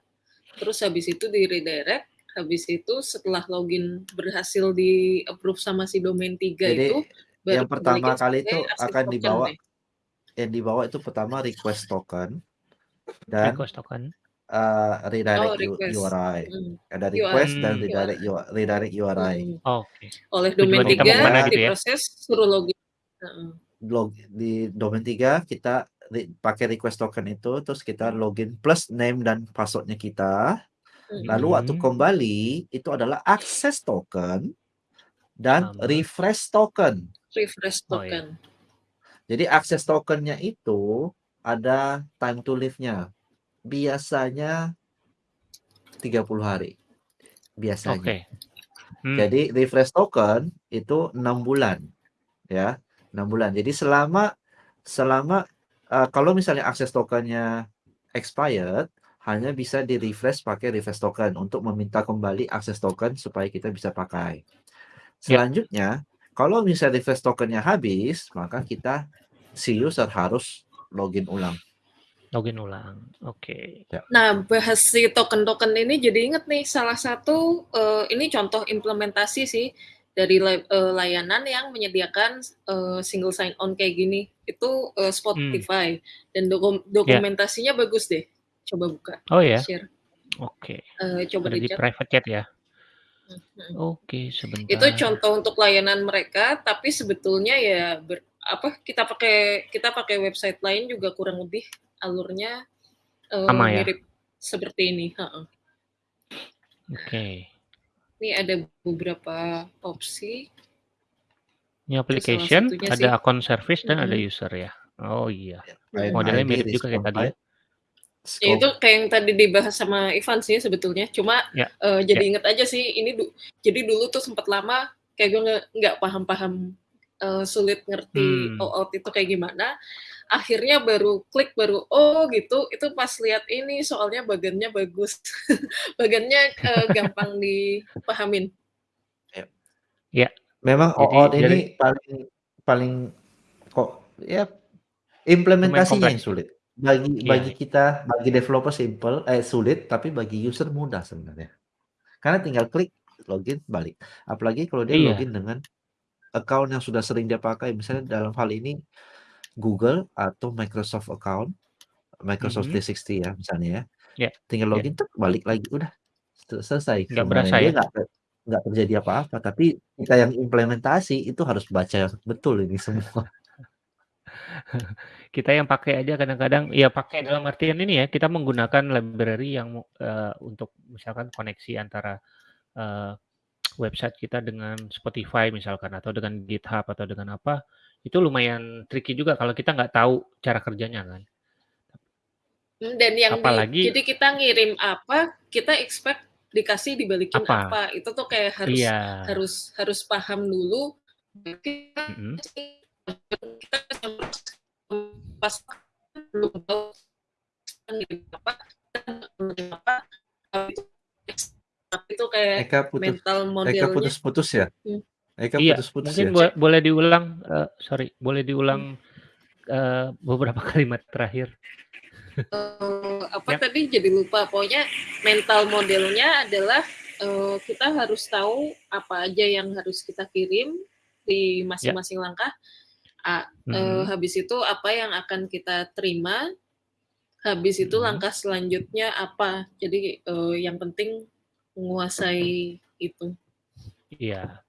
Terus habis itu di-redirect, habis itu setelah login berhasil di-approve sama si domain 3 Jadi itu, baru yang pertama kali itu akan dibawa deh. yang dibawa itu pertama request token dan, Request token. Eee, redirect Oh, request. URI. Mhm. Ada URI. request dan Hmm. redirect U redirect URI. Mhm. Oke. Oleh domain Tujuan mau 3 ke mana gitu ya? suruh login. Heeh. Log di domain 3 kita re pakai request token itu, terus kita Hmm. login plus name dan password-nya kita. Mhm. Lalu waktu Mhm. kembali, itu adalah access token dan Sama. refresh token. Refresh Oh, iya. token. Jadi access token-nya itu ada time to live-nya. Biasanya 30 hari, biasanya. Oke. Hmm. Jadi refresh token itu 6 bulan, ya, 6 bulan. Jadi selama selama, eee, kalau misalnya akses tokennya expired, hanya bisa di-refresh pakai refresh token untuk meminta kembali akses token supaya kita bisa pakai. Ya. Selanjutnya, kalau misalnya refresh tokennya habis, maka kita si user harus login ulang. Login ulang, oke. Ya. Nah, bahas si token-token ini jadi inget nih salah satu, eee, ini contoh implementasi sih dari lay eee, layanan yang menyediakan, eee, single sign on kayak gini, itu, Hmm. Spotify dan dokum Ya. dokumentasinya bagus deh. Coba buka, Oh ya? share. Oke. Eee, coba Ada di private chat ya? Mhm. Oke, Itu sebentar. contoh untuk layanan mereka, tapi sebetulnya ya ber apa, kita pakai kita pakai website lain juga kurang lebih alurnya, eee, Sama ya? mirip seperti ini, heeh. Oke. Ini ada beberapa opsi. Ini application, ada sih. akun service dan ada Mhm. user ya? Oh iya. Ya. Modelnya ID, mirip juga kayak tadi ya? itu kayak yang tadi dibahas sama Ivan sih sebetulnya, cuma, Ya, eee, jadi ya. inget aja sih ini du jadi dulu tuh sempet lama kayak gue nggak paham-paham, eee, sulit ngerti Hmm. OAuth itu kayak gimana, akhirnya baru klik, baru, oh gitu, itu pas lihat ini soalnya bagannya bagus. Bagannya, eee, gampang dipahamin. Ya. Ya. Memang Jadi OAuth ini paling paling kok ya implementasinya yang sulit. Bagi Iya. bagi kita, bagi developer simple eh, sulit, tapi bagi user mudah sebenarnya. Karena tinggal klik, login, balik. Apalagi kalau dia Iya. login dengan account yang sudah sering dia pakai, misalnya dalam hal ini Google atau Microsoft account, Microsoft Mhm. 360 ya misalnya ya. Ya, Tinggal ya. login tek, balik lagi, udah se selesai Nggak sebenarnya. berasa Dia ya? nggak te nggak terjadi apa-apa, tapi kita yang implementasi itu harus baca betul ini semua. Kita yang pakai aja kadang-kadang ya pakai dalam artian ini ya, kita menggunakan library yang, eee, untuk misalkan koneksi antara, eee, website kita dengan Spotify misalkan atau dengan GitHub atau dengan apa, itu lumayan tricky juga kalau kita nggak tahu cara kerjanya kan. Mmm, dan yang di Apalagi jadi kita ngirim apa, kita expect dikasih dibalikin Apa? apa, itu tuh kayak harus Iya. harus harus paham dulu. Kita pas belum tahu ngirim apa, ngirim apa, itu kayak Eka putus mental Eka modelnya putus-putus ya? hmm. Eka Iya, putus-putus mungkin ya? bo boleh diulang, eee, sorry, boleh Hmm. diulang, eee, beberapa kalimat terakhir. Eee, apa Ya. tadi jadi lupa, pokoknya mental modelnya adalah, eee, kita harus tahu apa aja yang harus kita kirim di Ya. masing-masing langkah, a eee, Mhm. habis itu apa yang akan kita terima, habis itu Mhm. langkah selanjutnya apa. Jadi, eee, yang penting menguasai itu. Iya.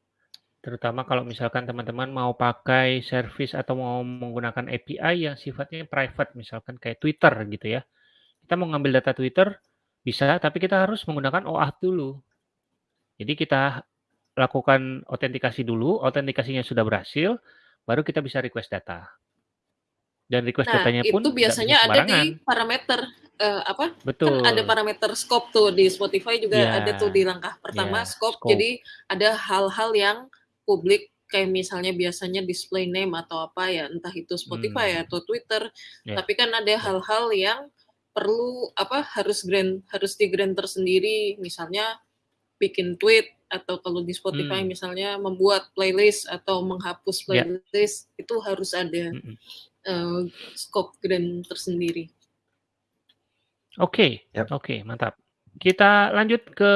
Terutama kalau misalkan teman-teman mau pakai service atau mau menggunakan API yang sifatnya private, misalkan kayak Twitter gitu ya. Kita mau ngambil data Twitter, bisa, tapi kita harus menggunakan OAuth dulu. Jadi kita lakukan autentikasi dulu, autentikasinya sudah berhasil, baru kita bisa request data. Dan request Nah, datanya pun itu biasanya ada di parameter, eee, apa, kan ada Betul. parameter scope tuh di Spotify juga Iya. ada tuh di langkah pertama Iya, scope, scope. jadi ada hal-hal yang publik kayak misalnya biasanya display name atau apa ya, entah itu Spotify Mmm. atau Twitter, Ya, tapi kan ada ya. hal-hal yang perlu apa, harus grand harus di-grand tersendiri, misalnya bikin tweet atau kalau di Spotify Mmm. misalnya membuat playlist atau menghapus Ya. playlist, itu harus ada, Mhm. eee, scope grand tersendiri. Oke, Yap. oke, mantap. Kita lanjut ke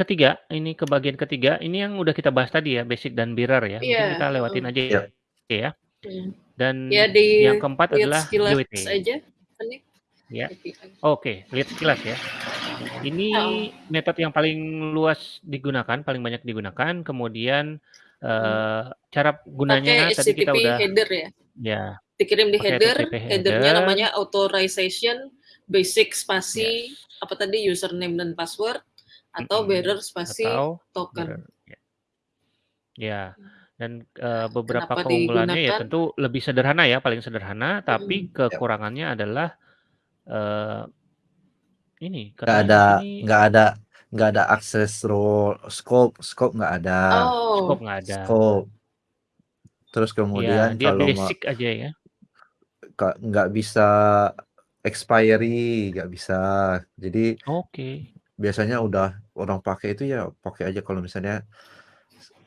ketiga, ini ke bagian ketiga, ini yang udah kita bahas tadi ya, basic dan mirror ya. Mungkin Iya, kita lewatin aja Ya. ya. Mhm. Dan Ya yang keempat adalah sekilas GWT. aja, Ya. Oke, lihat sekilas ya. Ini Heeh. metode yang paling luas digunakan, paling banyak digunakan, kemudian, Mhm. eee, cara Pakai gunanya tadi kita udah header ya? ya, Dikirim di pakai header, HTTP header-nya header. namanya authorization, basic spasi, Yes. apa tadi, username dan password, atau Mhm. bearer spasi Atau token. bearer, ya. Ya, dan, eee, beberapa Kenapa keunggulannya ya digunakan? tentu lebih sederhana ya, paling sederhana, tapi Mhm. Ya. kekurangannya adalah, eee, ini Nggak katanya di ada nggak ada nggak ada akses role, scope scope nggak ada. Oh. scope nggak ada. Scope. Terus Iya, kemudian dia kalau ma basic aja ya. Kak, nggak bisa expiry, nggak bisa. Jadi Oke. Biasanya udah orang pakai itu ya pakai aja kalau misalnya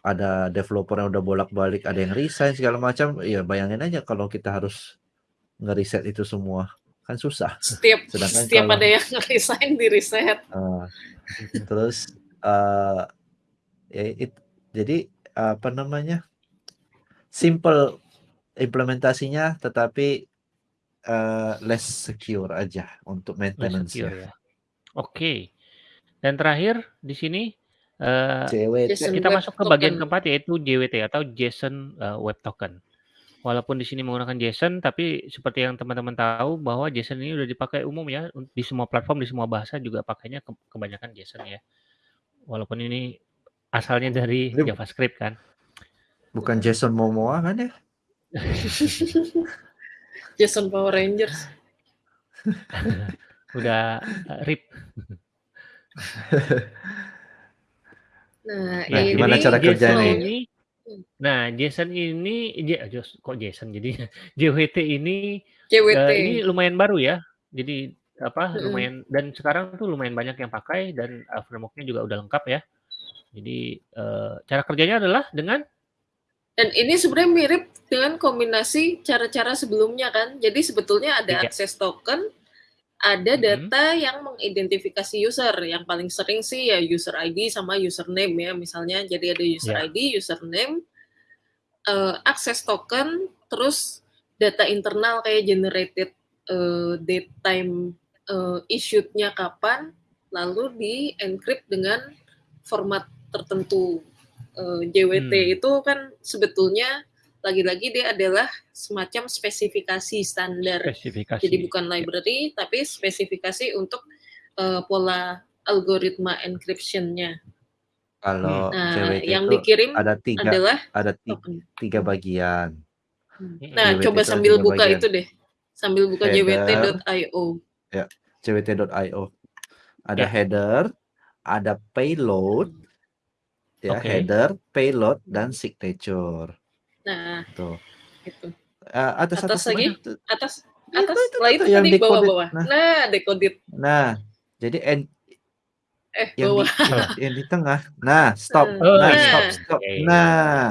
ada developer yang udah bolak-balik, ada yang resign segala macam, ya bayangin aja kalau kita harus nge-reset itu semua, kan susah. Setiap Sedangkan setiap kalau ada yang resign di-reset. Eee, terus, eee, ya it jadi, apa namanya, simple implementasinya tetapi, eee, less secure aja untuk Less secure maintenance-nya. ya. Oke. Dan terakhir di sini, JWT. JSON kita Web masuk ke bagian Token. keempat yaitu JWT atau JSON, eee, Web Token. Walaupun di sini menggunakan JSON, tapi seperti yang teman-teman tahu bahwa JSON ini udah dipakai umum ya, di semua platform, di semua bahasa juga pakainya ke kebanyakan JSON ya. Walaupun ini asalnya dari Ini JavaScript kan. bukan Jason Momoa kan ya? JSON Power Rangers. Udah, eee, RIP. Nah, Nah, Nah, gimana ini cara kerjanya? ini Hmm. nah, JSON ini jos kok JSON jadinya, JWT ini, JWT. eee, ini lumayan baru ya. Jadi, apa, Mhm. lumayan dan sekarang tuh lumayan banyak yang pakai dan, eee, framework-nya juga udah lengkap ya. Jadi, eee, cara kerjanya adalah dengan Dan ini sebenarnya mirip dengan kombinasi cara-cara sebelumnya kan. Jadi sebetulnya ada Iya. akses token, ada Mhm. data yang mengidentifikasi user. Yang paling sering sih ya user ID sama username ya misalnya. Jadi ada user Iya. ID, username, eee, akses token, terus data internal kayak generated, eee, date time, eee, issued-nya kapan, lalu di-encrypt dengan format tertentu. Eee, JWT Hmm. itu kan sebetulnya lagi-lagi dia adalah semacam spesifikasi standar. Jadi Spesifikasi. bukan Ya. library, tapi spesifikasi untuk, eee, pola algoritma encryption-nya. Kalau Hmm. Nah, JWT yang itu dikirim ada 3 adalah ada ti token. 3 bagian. Hmm. Mhm. Nah, JWT coba sambil 3 buka bagian. itu deh, sambil buka jwt.io. ya, jwt.io. Ada Ya. header, ada payload, ya, Oke. header, payload, dan signature. Nah, Tuh. itu. Eee, atas Atas atas lagi? mana tuh? Atas Itu atas, itu lah tuh itu tuh yang tadi bawah-bawah. Nah Nah, decoded. nah, jadi en Eh, yang di bawah. yang Oh. yang di tengah. Nah, stop. Nah, Oh, Nah, ini. stop nah, stop. Oke. Nah,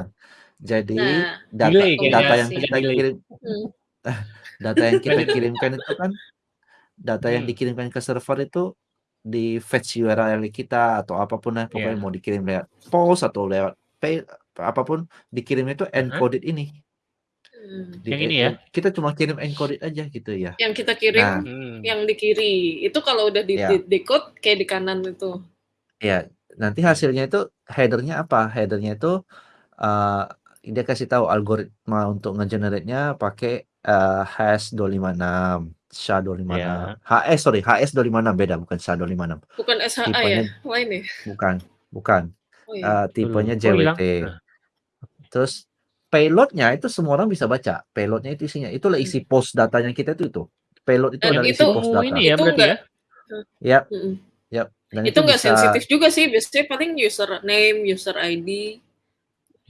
jadi nah, data Delay data yang kita delay. kirim Hmm. data yang kita kirimkan itu kan data yang Hmm. dikirimkan ke server itu di fetch URL kita atau apa pun lah pokoknya Iya. mau dikirim lewat post atau lewat pay apa pun dikirimnya itu encoded ini. Hmm. Di Yang ini ya? kita cuma kirim encoded aja gitu ya. Yang kita kirim Nah, Hmm. yang di kiri. Itu kalau udah di, ya. di decode kayak di kanan itu. Ya, nanti hasilnya itu header-nya apa? Header-nya itu eee, dia kasih tahu algoritma untuk nge-generate-nya pakai, eee, hash256, SHA-256. Ya. HS sorry, HS256 beda bukan SHA-256. Bukan SHA ya? Tipenya Lain ya? bukan bukan. Oh iya. Dulu. tipenya Oh? JWT. Nah. Terus payload-nya itu semua orang bisa baca. Payload-nya itu isinya itulah Hmm. isi post datanya kita itu itu. Payload itu Dan adalah Yang isi itu post itu data. ini ya itu berarti enggak ya? hmm, mhm. yap. Dan Itu itu enggak bisa sensitif juga sih. Biasanya paling user name, user ID,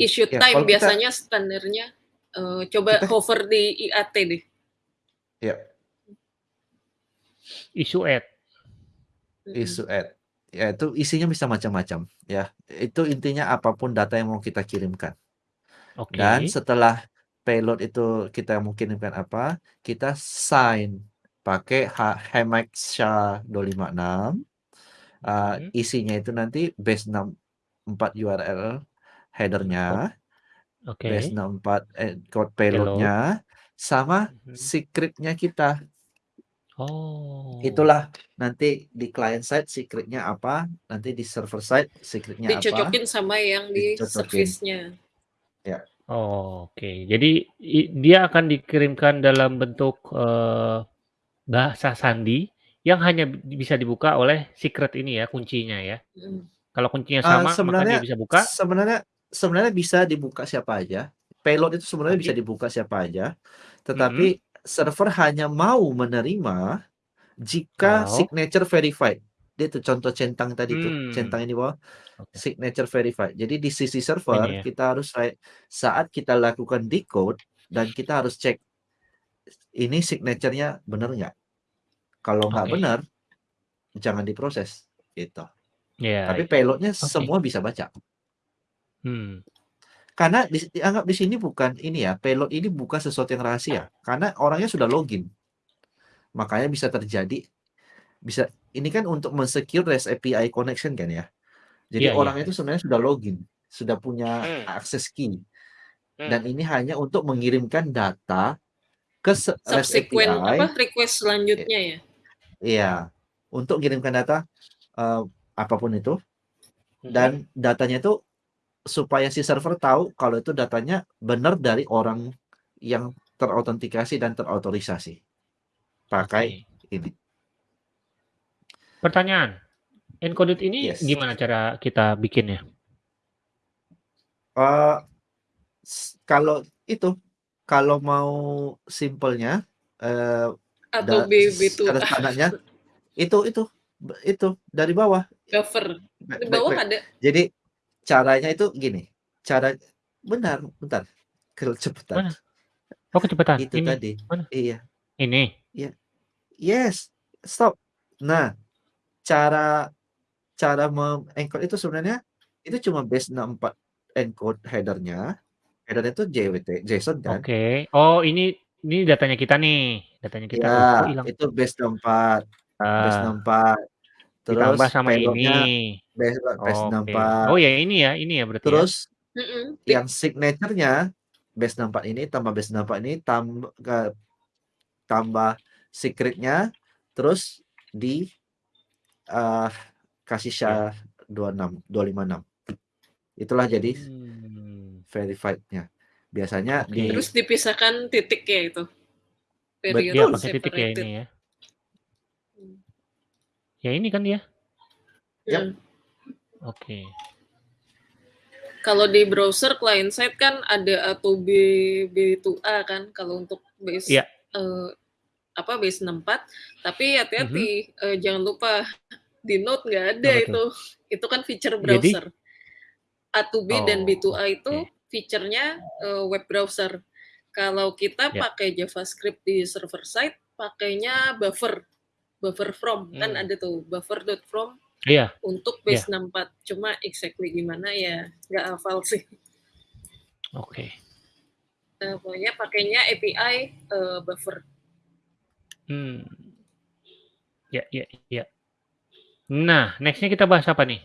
issue ya time kalau kita biasanya standarnya eee, coba kita hover di IAT deh. ya Issue add. Mhm. Isu add. Ya itu isinya bisa macam-macam ya. Itu intinya apa pun data yang mau kita kirimkan. Dan Oke. setelah payload itu kita mau kirimkan apa, kita sign pakai Hemax SHA-256. Eee, Mhm. isinya itu nanti base 64 URL header-nya, base oke. 64 eh, code Payload. payload-nya, sama Mhm. secret-nya kita. Oh. Itulah nanti di client side secret-nya apa, nanti di server side secret-nya apa, Dicocokin sama yang di dicocokin. service-nya. Ya. Oh, oke. Jadi i dia akan dikirimkan dalam bentuk, eee, bahasa sandi yang hanya bi bisa dibuka oleh secret ini ya, kuncinya ya. Mhm. Kalau kuncinya Eee, sama maka sebenarnya dia bisa buka? sebenarnya sebenarnya bisa dibuka siapa aja. Payload itu sebenarnya bisa dibuka siapa aja, Mhm. tetapi server hanya mau menerima Jika Kalau? signature verified. Dia tuh contoh centang tadi tuh, Mmm. centang ini bawah, Oke. signature verified. Jadi di sisi Ini server ya? kita harus saat kita lakukan decode dan kita harus cek ini signature-nya bener nggak. Kalau nggak Oke. benar, jangan diproses, gitu. Iya Tapi iya. payload-nya Oke. semua bisa baca. Hmm. Karena dis dianggap di sini bukan ini ya, payload ini bukan sesuatu yang rahasia, karena orangnya sudah login. Makanya bisa terjadi bisa ini kan untuk men-secure REST API connection kan ya. Jadi Iya iya orang iya. itu sebenarnya sudah login, sudah punya Hmm. akses key. Hmm. Dan ini hanya untuk mengirimkan data ke REST API apa, request selanjutnya ya? Iya, untuk kirimkan data, eee, apa pun itu, Mhm. dan datanya itu supaya si server tahu kalau itu datanya benar dari orang yang terautentikasi dan terautorisasi. Pakai Oke. ini. Pertanyaan, encoded ini Yes. gimana cara kita bikinnya? S kalau itu, kalau mau simpelnya, eee, Atau da BB2A. sederhananya itu itu itu dari bawah. Buffer. Back Di back bawah back. ada. Jadi caranya itu gini, cara bentar bentar, kecepetan. Mana? Oh kecepatan, Itu ini? tadi. Mana? Iya. Ini? Iya. Yes, stop. Nah, cara cara me-encode itu sebenarnya itu cuma base 64 encode header-nya. Header-nya itu JWT JSON kan. Oke. Oh ini ini datanya kita nih, datanya kita. Kok hilang? itu base 64 base Ah. 64. Terus Ditambah sama ini. base base Oke. 64. Oh ya ini ya ini ya berarti ya? Terus Mhm. yang signature-nya base 64 ini tambah base 64 ini tamb eee, tambah secret-nya, terus di, eee, kasih Ya. SHA-26 256. Itulah jadi Mmm. verified-nya. Biasanya Oke. di Terus dipisahkan titiknya itu. Iya Period pakai titik ya ini ya? Mmm. Ya ini kan dia? Yap. Mhm. Oke. Kalau di browser client side kan ada atau B B2A kan kalau untuk base, Iya. eee, apa, base 64. Tapi hati-hati, eee, jangan lupa di Node nggak ada itu. Itu kan feature Jadi? browser. A2B dan Oh, B2A itu oke. feature-nya, eee, web browser. Kalau kita Ya. pakai JavaScript di server side, pakainya buffer, buffer from, kan Mmm. ada tuh buffer.from Iya. untuk Iya. base 64. Cuma exactly gimana ya nggak hafal sih. Oke. Eee, pokoknya pakainya API, eee, buffer. Mmm. Ya ya ya. Nah, next-nya kita bahas apa nih?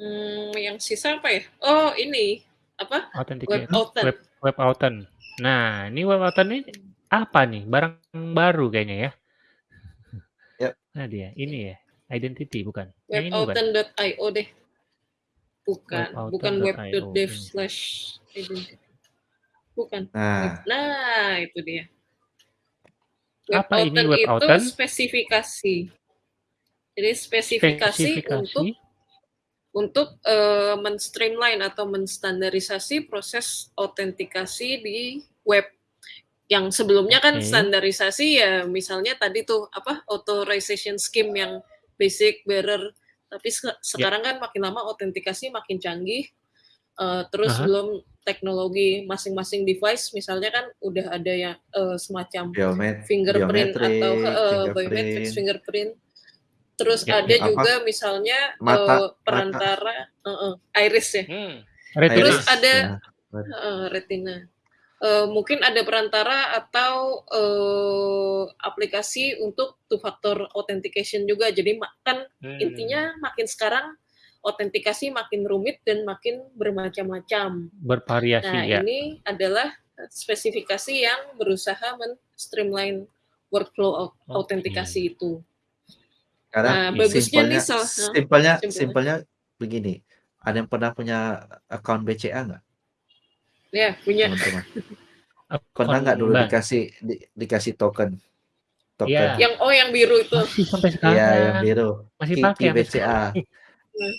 Mmm, yang sisa apa ya? Oh ini, apa, web Authenticator, authent. web web. Nah, ini web authent ini apa nih? Barang baru kayaknya ya? Yap. Nah dia, ini ya? Identity bukan? Bukan? Webauthent.io deh. Bukan, bukan Webauthent.io web.dev slash identity. Bukan. Web Nah. nah itu dia. Web Apa ini web itu spesifikasi. Jadi spesifikasi untuk Spesifikasi? untuk, eee, men-streamline atau menstandarisasi proses autentikasi di web. Yang sebelumnya kan Oke. standarisasi ya misalnya tadi tuh, apa, authorization scheme yang basic, bearer. Tapi se Ya. sekarang kan makin lama autentikasi makin canggih, eee, terus Aha. belum teknologi masing-masing device misalnya kan udah ada yang, eee, semacam Biomet fingerprint atau biometrik, heeh, biometrics, fingerprint. fingerprint. Terus Ya ada ya. Apa, juga misalnya, mata mata perantara heeh, iris ya. Terus Retina. ada Iris, ya. heeh, retina. Eee, mungkin ada perantara atau, eee, aplikasi untuk two factor authentication juga. Jadi kan Mmm. intinya makin sekarang autentikasi makin rumit dan makin bermacam-macam. Bervariasi Nah, ya? ini adalah, eee, spesifikasi yang berusaha men-streamline workflow autentikasi itu. Karena Nah, bagusnya simpelnya nih heeh, simpelnya simpelnya. simpelnya begini, ada yang pernah punya account BCA nggak? Ya, punya. Teman-teman. Pernah Akun nggak dulu bank. dikasih di dikasih token token? Iya. Yang oh yang biru itu. Masih sampai Iya, yang sekarang. biru. Masih pakai BCA.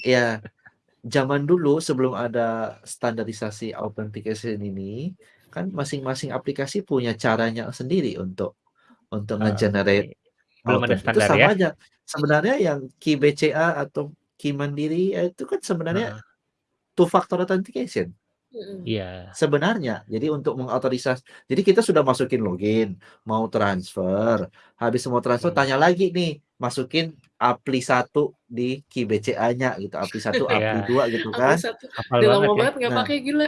Iya. Zaman dulu sebelum ada standarisasi authentication ini, kan masing-masing aplikasi punya caranya sendiri untuk untuk Oh, nge-generate oke. Belum ada authent. Itu standar sama ya? aja. Sebenarnya yang key BCA atau key mandiri, ya itu kan sebenarnya Heeh. two factor authentication. Iya. Sebenarnya. Jadi untuk mengotorisasi jadi kita sudah masukin login, mau transfer, habis mau transfer Hmm. tanya lagi nih, masukin APLI 1 di key BCA-nya gitu, APLI 1, APLI Iya. 2 gitu APLI kan. 1. Hafal Udah banget lama ya. banget nggak Nah. pakai, gila.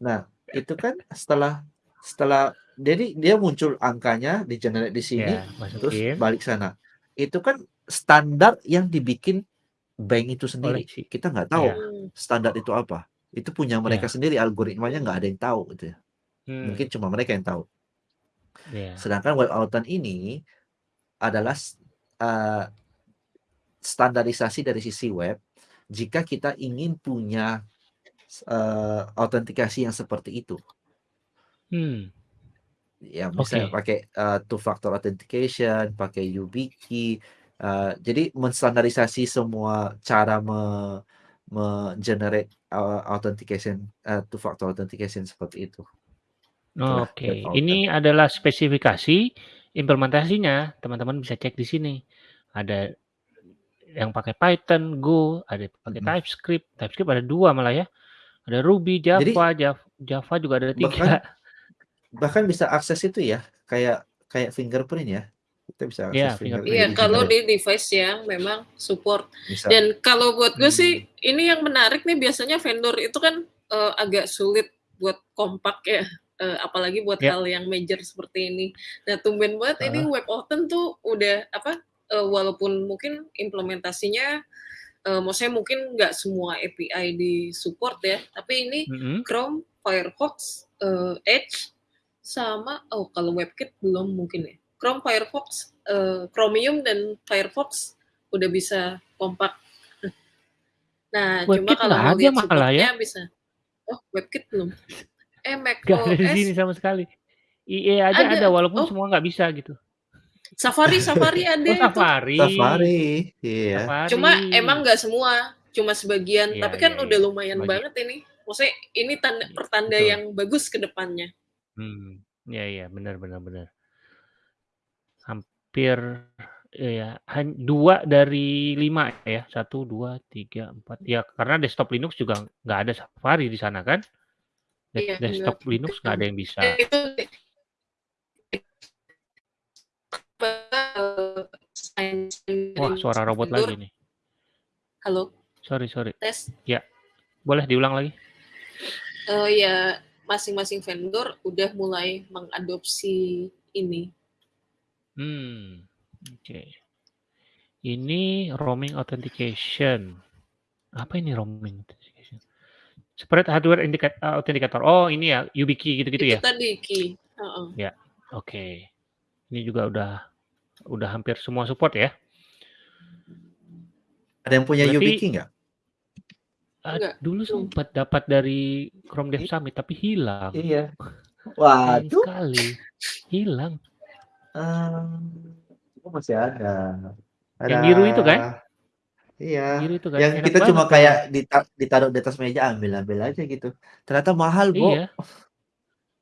Nah, itu kan setelah setelah jadi dia muncul angkanya, di-generate di sini, Iya, terus balik sana. Itu kan standar yang dibikin bank itu sendiri. Kita nggak tahu iya. Hmm. standar itu apa. Itu punya mereka Iya. sendiri, algoritmanya nggak ada yang tahu gitu ya. Mungkin Hmm. cuma mereka yang tahu. Iya. Sedangkan web authent ini adalah eee, standarisasi dari sisi web, jika kita ingin punya eee, autentikasi yang seperti itu. Hmm. Ya misalnya Oke. pakai, eee, two factor authentication, pakai YubiKey, eee, jadi menstandarisasi semua cara me me-generate, eee, authentication, eee, two factor authentication seperti itu. Oke, authent. ini adalah spesifikasi, implementasinya teman-teman bisa cek di sini. Ada yang pakai Python, Go, ada pakai Mhm. TypeScript, TypeScript ada 2 malah ya. Ada Ruby, Jadi Java, Jav Java juga ada 3. bahkan bahkan bisa akses itu ya, kayak kayak fingerprint ya. Kita bisa Iya, fingerprint Iya, di kalau di device yang memang support. Bisa. Dan kalau buat gue sih, Hmm. ini yang menarik nih biasanya vendor itu kan, eee, agak sulit buat kompak ya, eee, apalagi buat Ya. hal yang major seperti ini. Nah, tumben banget ini Heeh. web authent tuh udah apa, eee, walaupun mungkin implementasinya, eee, maksudnya mungkin nggak semua API di-support ya, tapi ini Mhm. Chrome, Firefox, eee, Edge, sama oh kalau WebKit belum mungkin ya. Chrome, Firefox, eee, Chromium dan Firefox udah bisa kompak. Nah, cuma WebKit kalau ada lihat malah ya? support-nya bisa oh WebKit belum? Eh, Nggak ada di sini sama sekali. IE aja ada. ada walaupun Oh. semua nggak bisa gitu. Safari Safari ada Oh, itu. Safari. Safari, iya. Safari. Cuma emang nggak semua, cuma sebagian, Iya tapi kan iya udah iya. lumayan Bagi banget ini. Maksudnya ini tanda pertanda betul. yang bagus ke depannya. Hmm, iya iya, benar benar benar. Hampir ya, 2 dari 5 ya, 1, 2, 3, 4. Ya karena desktop Linux juga nggak ada Safari di sana kan. Iya, desktop. Linux nggak ada yang bisa. Itu Wah, suara robot lagi nih. Halo, Sorry sorry. tes. Ya, boleh diulang lagi? Eee, ya masing-masing vendor udah mulai mengadopsi ini. Hmm, oke. Ini roaming authentication. Apa ini roaming authentication? Spread hardware indica authenticator. Oh, ini ya, YubiKey gitu-gitu Itu ya? tadi key, heeh. Ya, oke. Ini juga udah udah hampir semua support ya? Ada yang punya Berarti YubiKey nggak? Enggak, dulu sempat dapat dari Chrome Dev Summit tapi hilang. Iya. Waduh. sekali, hilang. Eee, oh masih ada. Yang biru itu kan? Ada. Iya, Biru itu kan? yang Enak kita cuma banget kayak dita ditaruh di atas meja, ambil-ambil aja gitu. Ternyata mahal, Bo. Iya.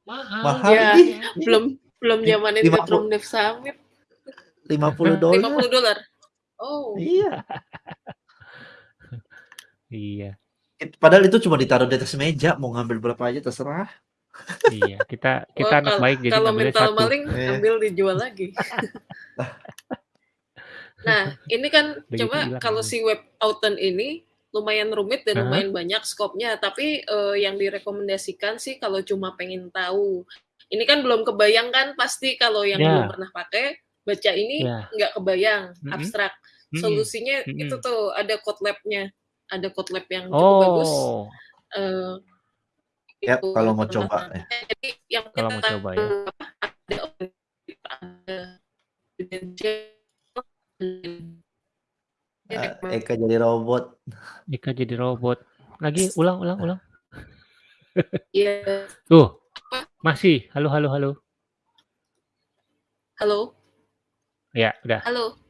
Mahal, Mahal Ya, ini belum belum li zamanin lima ke puluh Chrome Dev Summit. $50. $50. Oh. Iya. Iya. It padahal itu cuma ditaruh di atas meja, mau ngambil berapa aja terserah. Iya, kita kita Wah, anak kal baik jadi kalau ngambilnya mental 1. maling Iya. ambil dijual lagi. Nah, ini kan Udah gitu cuma hilang kalau si web authent ini lumayan rumit dan hah. lumayan banyak skopnya, tapi, eee, yang direkomendasikan sih kalau cuma pengen tahu. Ini kan belum kebayang kan pasti kalau yang belum Ya. pernah pakai, baca ini Ya. nggak kebayang, Mhm. abstrak. Mhm, Solusinya itu mhm. tuh ada Kotlab-nya, ada Kotlab yang cukup bagus. Oh. Eee, Itu kalau mau coba ya. Jadi yang Kalau kita mau coba ya. ada Eee, Eka jadi robot. Eka jadi robot. Lagi, ulang ulang ulang. Iya. Tuh, masih. Halo halo halo. Halo? Ya, udah. Halo?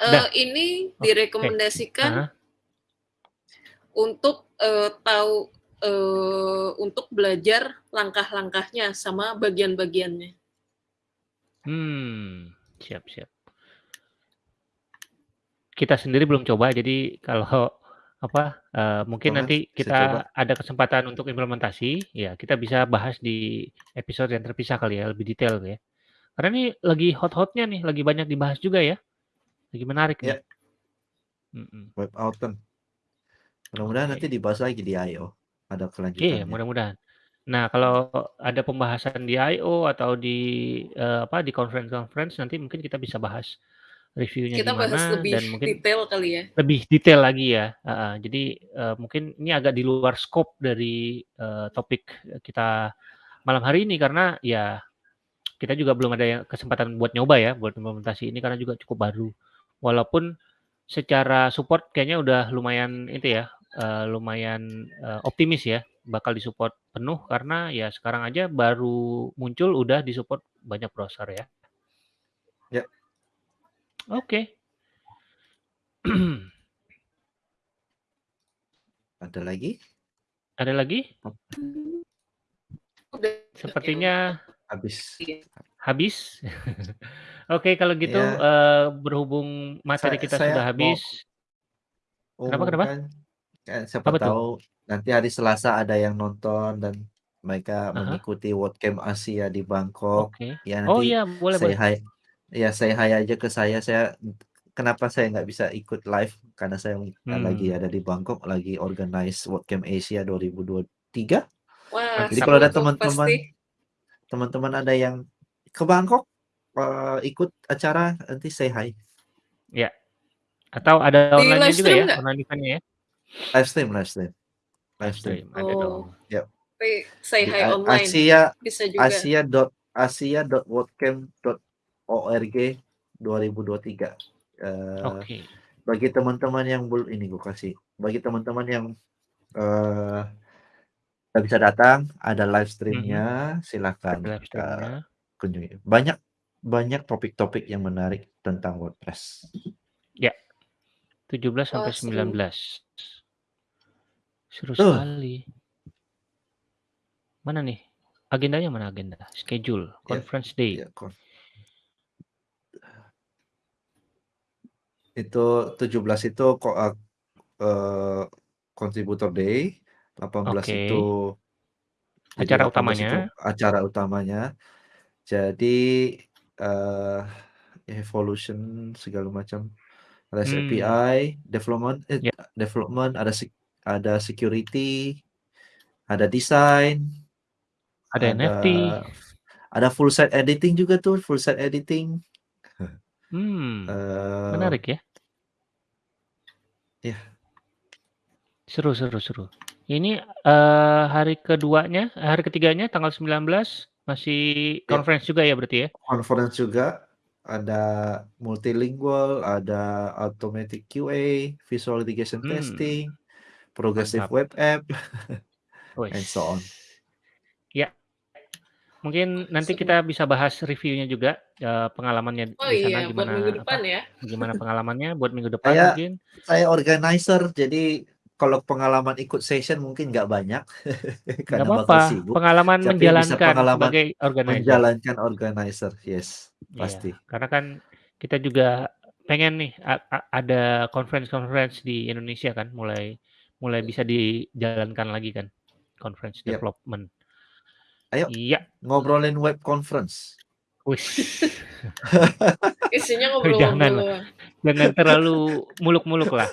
Udah. Eee, ini direkomendasikan Heeh. untuk, eee, tahu, eee, untuk belajar langkah-langkahnya sama bagian-bagiannya. Hmm, siap siap. Kita sendiri belum coba, jadi kalau apa, eee, mungkin nanti kita ada kesempatan untuk implementasi, ya kita bisa bahas di episode yang terpisah kali ya, lebih detail ya. Karena ini lagi hot-hotnya nih, lagi banyak dibahas juga ya. Lagi menarik nih. Ya. Mhm. Web Authn. Mudah-mudahan nanti Oke. dibahas lagi di I.O. Ada Iya, kelanjutannya. mudah-mudahan. Nah, kalau ada pembahasan di I.O. atau di, eee, apa, di conference-conference nanti mungkin kita bisa bahas reviewnya Kita bahas gimana lebih dan mungkin detail kali ya. lebih detail lagi ya, heeh. Jadi, eee, mungkin ini agak di luar scope dari, eee, topik kita malam hari ini karena ya kita juga belum ada yang kesempatan buat nyoba ya, buat implementasi ini karena juga cukup baru. Walaupun secara support kayaknya udah lumayan itu ya, eee, lumayan, eee, optimis ya bakal di-support penuh karena ya sekarang aja baru muncul udah di-support banyak browser ya. Ya. Oke. Ada lagi? Ada lagi? Sepertinya Habis. Habis. Oke, kalau gitu, Iya. eee, berhubung materi Saya kita saya sudah mau habis Kenapa kenapa? Kan siapa Apa tuh? tahu nanti hari Selasa ada yang nonton dan mereka Ah hah. mengikuti WordCamp Asia di Bangkok. Oke. Ya Oh nanti iya, boleh say boleh. ya say hi aja ke saya. Saya kenapa saya nggak bisa ikut live, karena saya lagi Hmm. ada di Bangkok, lagi organize WordCamp Asia 2023. Wah, Jadi kalau ada tuh teman-teman pasti. teman-teman ada yang ke Bangkok, eee, ikut acara, nanti say hi. Ya. Atau ada Di online-nya live juga stream ya, nggak? online event-nya ya? Live stream live stream. Live stream. ada Oh. dong. Yap. Tapi say Di hi online. Asia Bisa juga. Asia dot asia.wordcamp.org 2023. Eee, Oke. bagi teman-teman yang bel ini gue kasih, bagi teman-teman yang, eee, nggak bisa datang, ada live stream-nya, Ada silakan, live stream-nya. kunjungi. Banyak banyak topik-topik yang menarik tentang WordPress. Ya. 17 sampai seru. 19. Seru Tuh. sekali. Mana nih? Agendanya mana agenda? Schedule, Ya. conference date. Ya, kon Itu 17 itu ko eee, eee, contributor day, 18 Oke. itu Acara 18 itu utamanya. acara utamanya. Jadi, eee, evolution segala macam, REST Hmm. API, development eh, Ya. development, ada ada security, ada design, Ada ada NFT. ada full site editing juga tuh, full site editing. Hmm. Eee Menarik ya. Iya. Seru seru seru. Ini, eee, hari keduanya hari ketiganya tanggal 19 masih Ya. conference juga ya berarti ya? Conference juga, ada multilingual, ada automatic QA, visual integration Hmm. testing, progressive Mantap. web app, and so on. Ya. Mungkin nanti kita bisa bahas reviewnya juga, eee, pengalamannya Oh di sana iya, buat gimana minggu apa, depan ya. gimana pengalamannya buat minggu depan Saya mungkin. saya organizer, jadi kalau pengalaman ikut session mungkin nggak banyak karena bakal apa-apa, sibuk, pengalaman tapi menjalankan pengalaman sebagai organizer. menjalankan organizer, yes, Iya, pasti. karena kan kita juga pengen nih ada conference-conference di Indonesia kan mulai mulai bisa dijalankan lagi kan, conference Yap. development. Ayo, Iya. ngobrolin web conference. Wis. Isinya Jangan lah, doang. jangan terlalu muluk-muluk lah.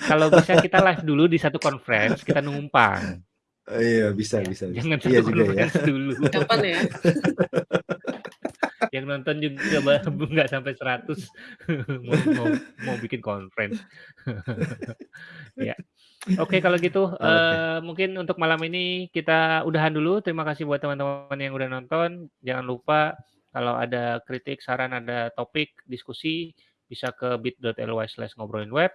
Kalau bisa kita live dulu di satu conference, kita numpang. Iya, bisa Ya, bisa bisa. jangan Iya satu juga ya. dulu. Kapan ya? Yang nonton juga nggak sampai 100 mau mau mau bikin conference. Ya. Oke kalau gitu, Oke. eee, mungkin untuk malam ini kita udahan dulu. Terima kasih buat teman-teman yang udah nonton. Jangan lupa kalau ada kritik, saran, ada topik diskusi bisa ke bit.ly/ngobrolinweb.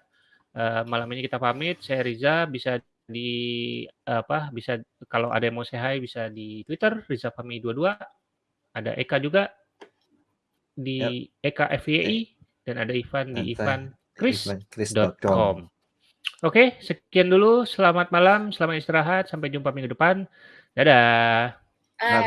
Eee, malam ini kita pamit. Saya Riza, bisa di apa, bisa kalau ada yang mau say hi bisa di Twitter rizafahmi22. Ada Eka juga di Eka FYI Eh, dan ada Ivan di santai. ivankris.com. Oke, sekian dulu. Selamat malam, selamat istirahat. Sampai jumpa minggu depan. Dadah. Ah.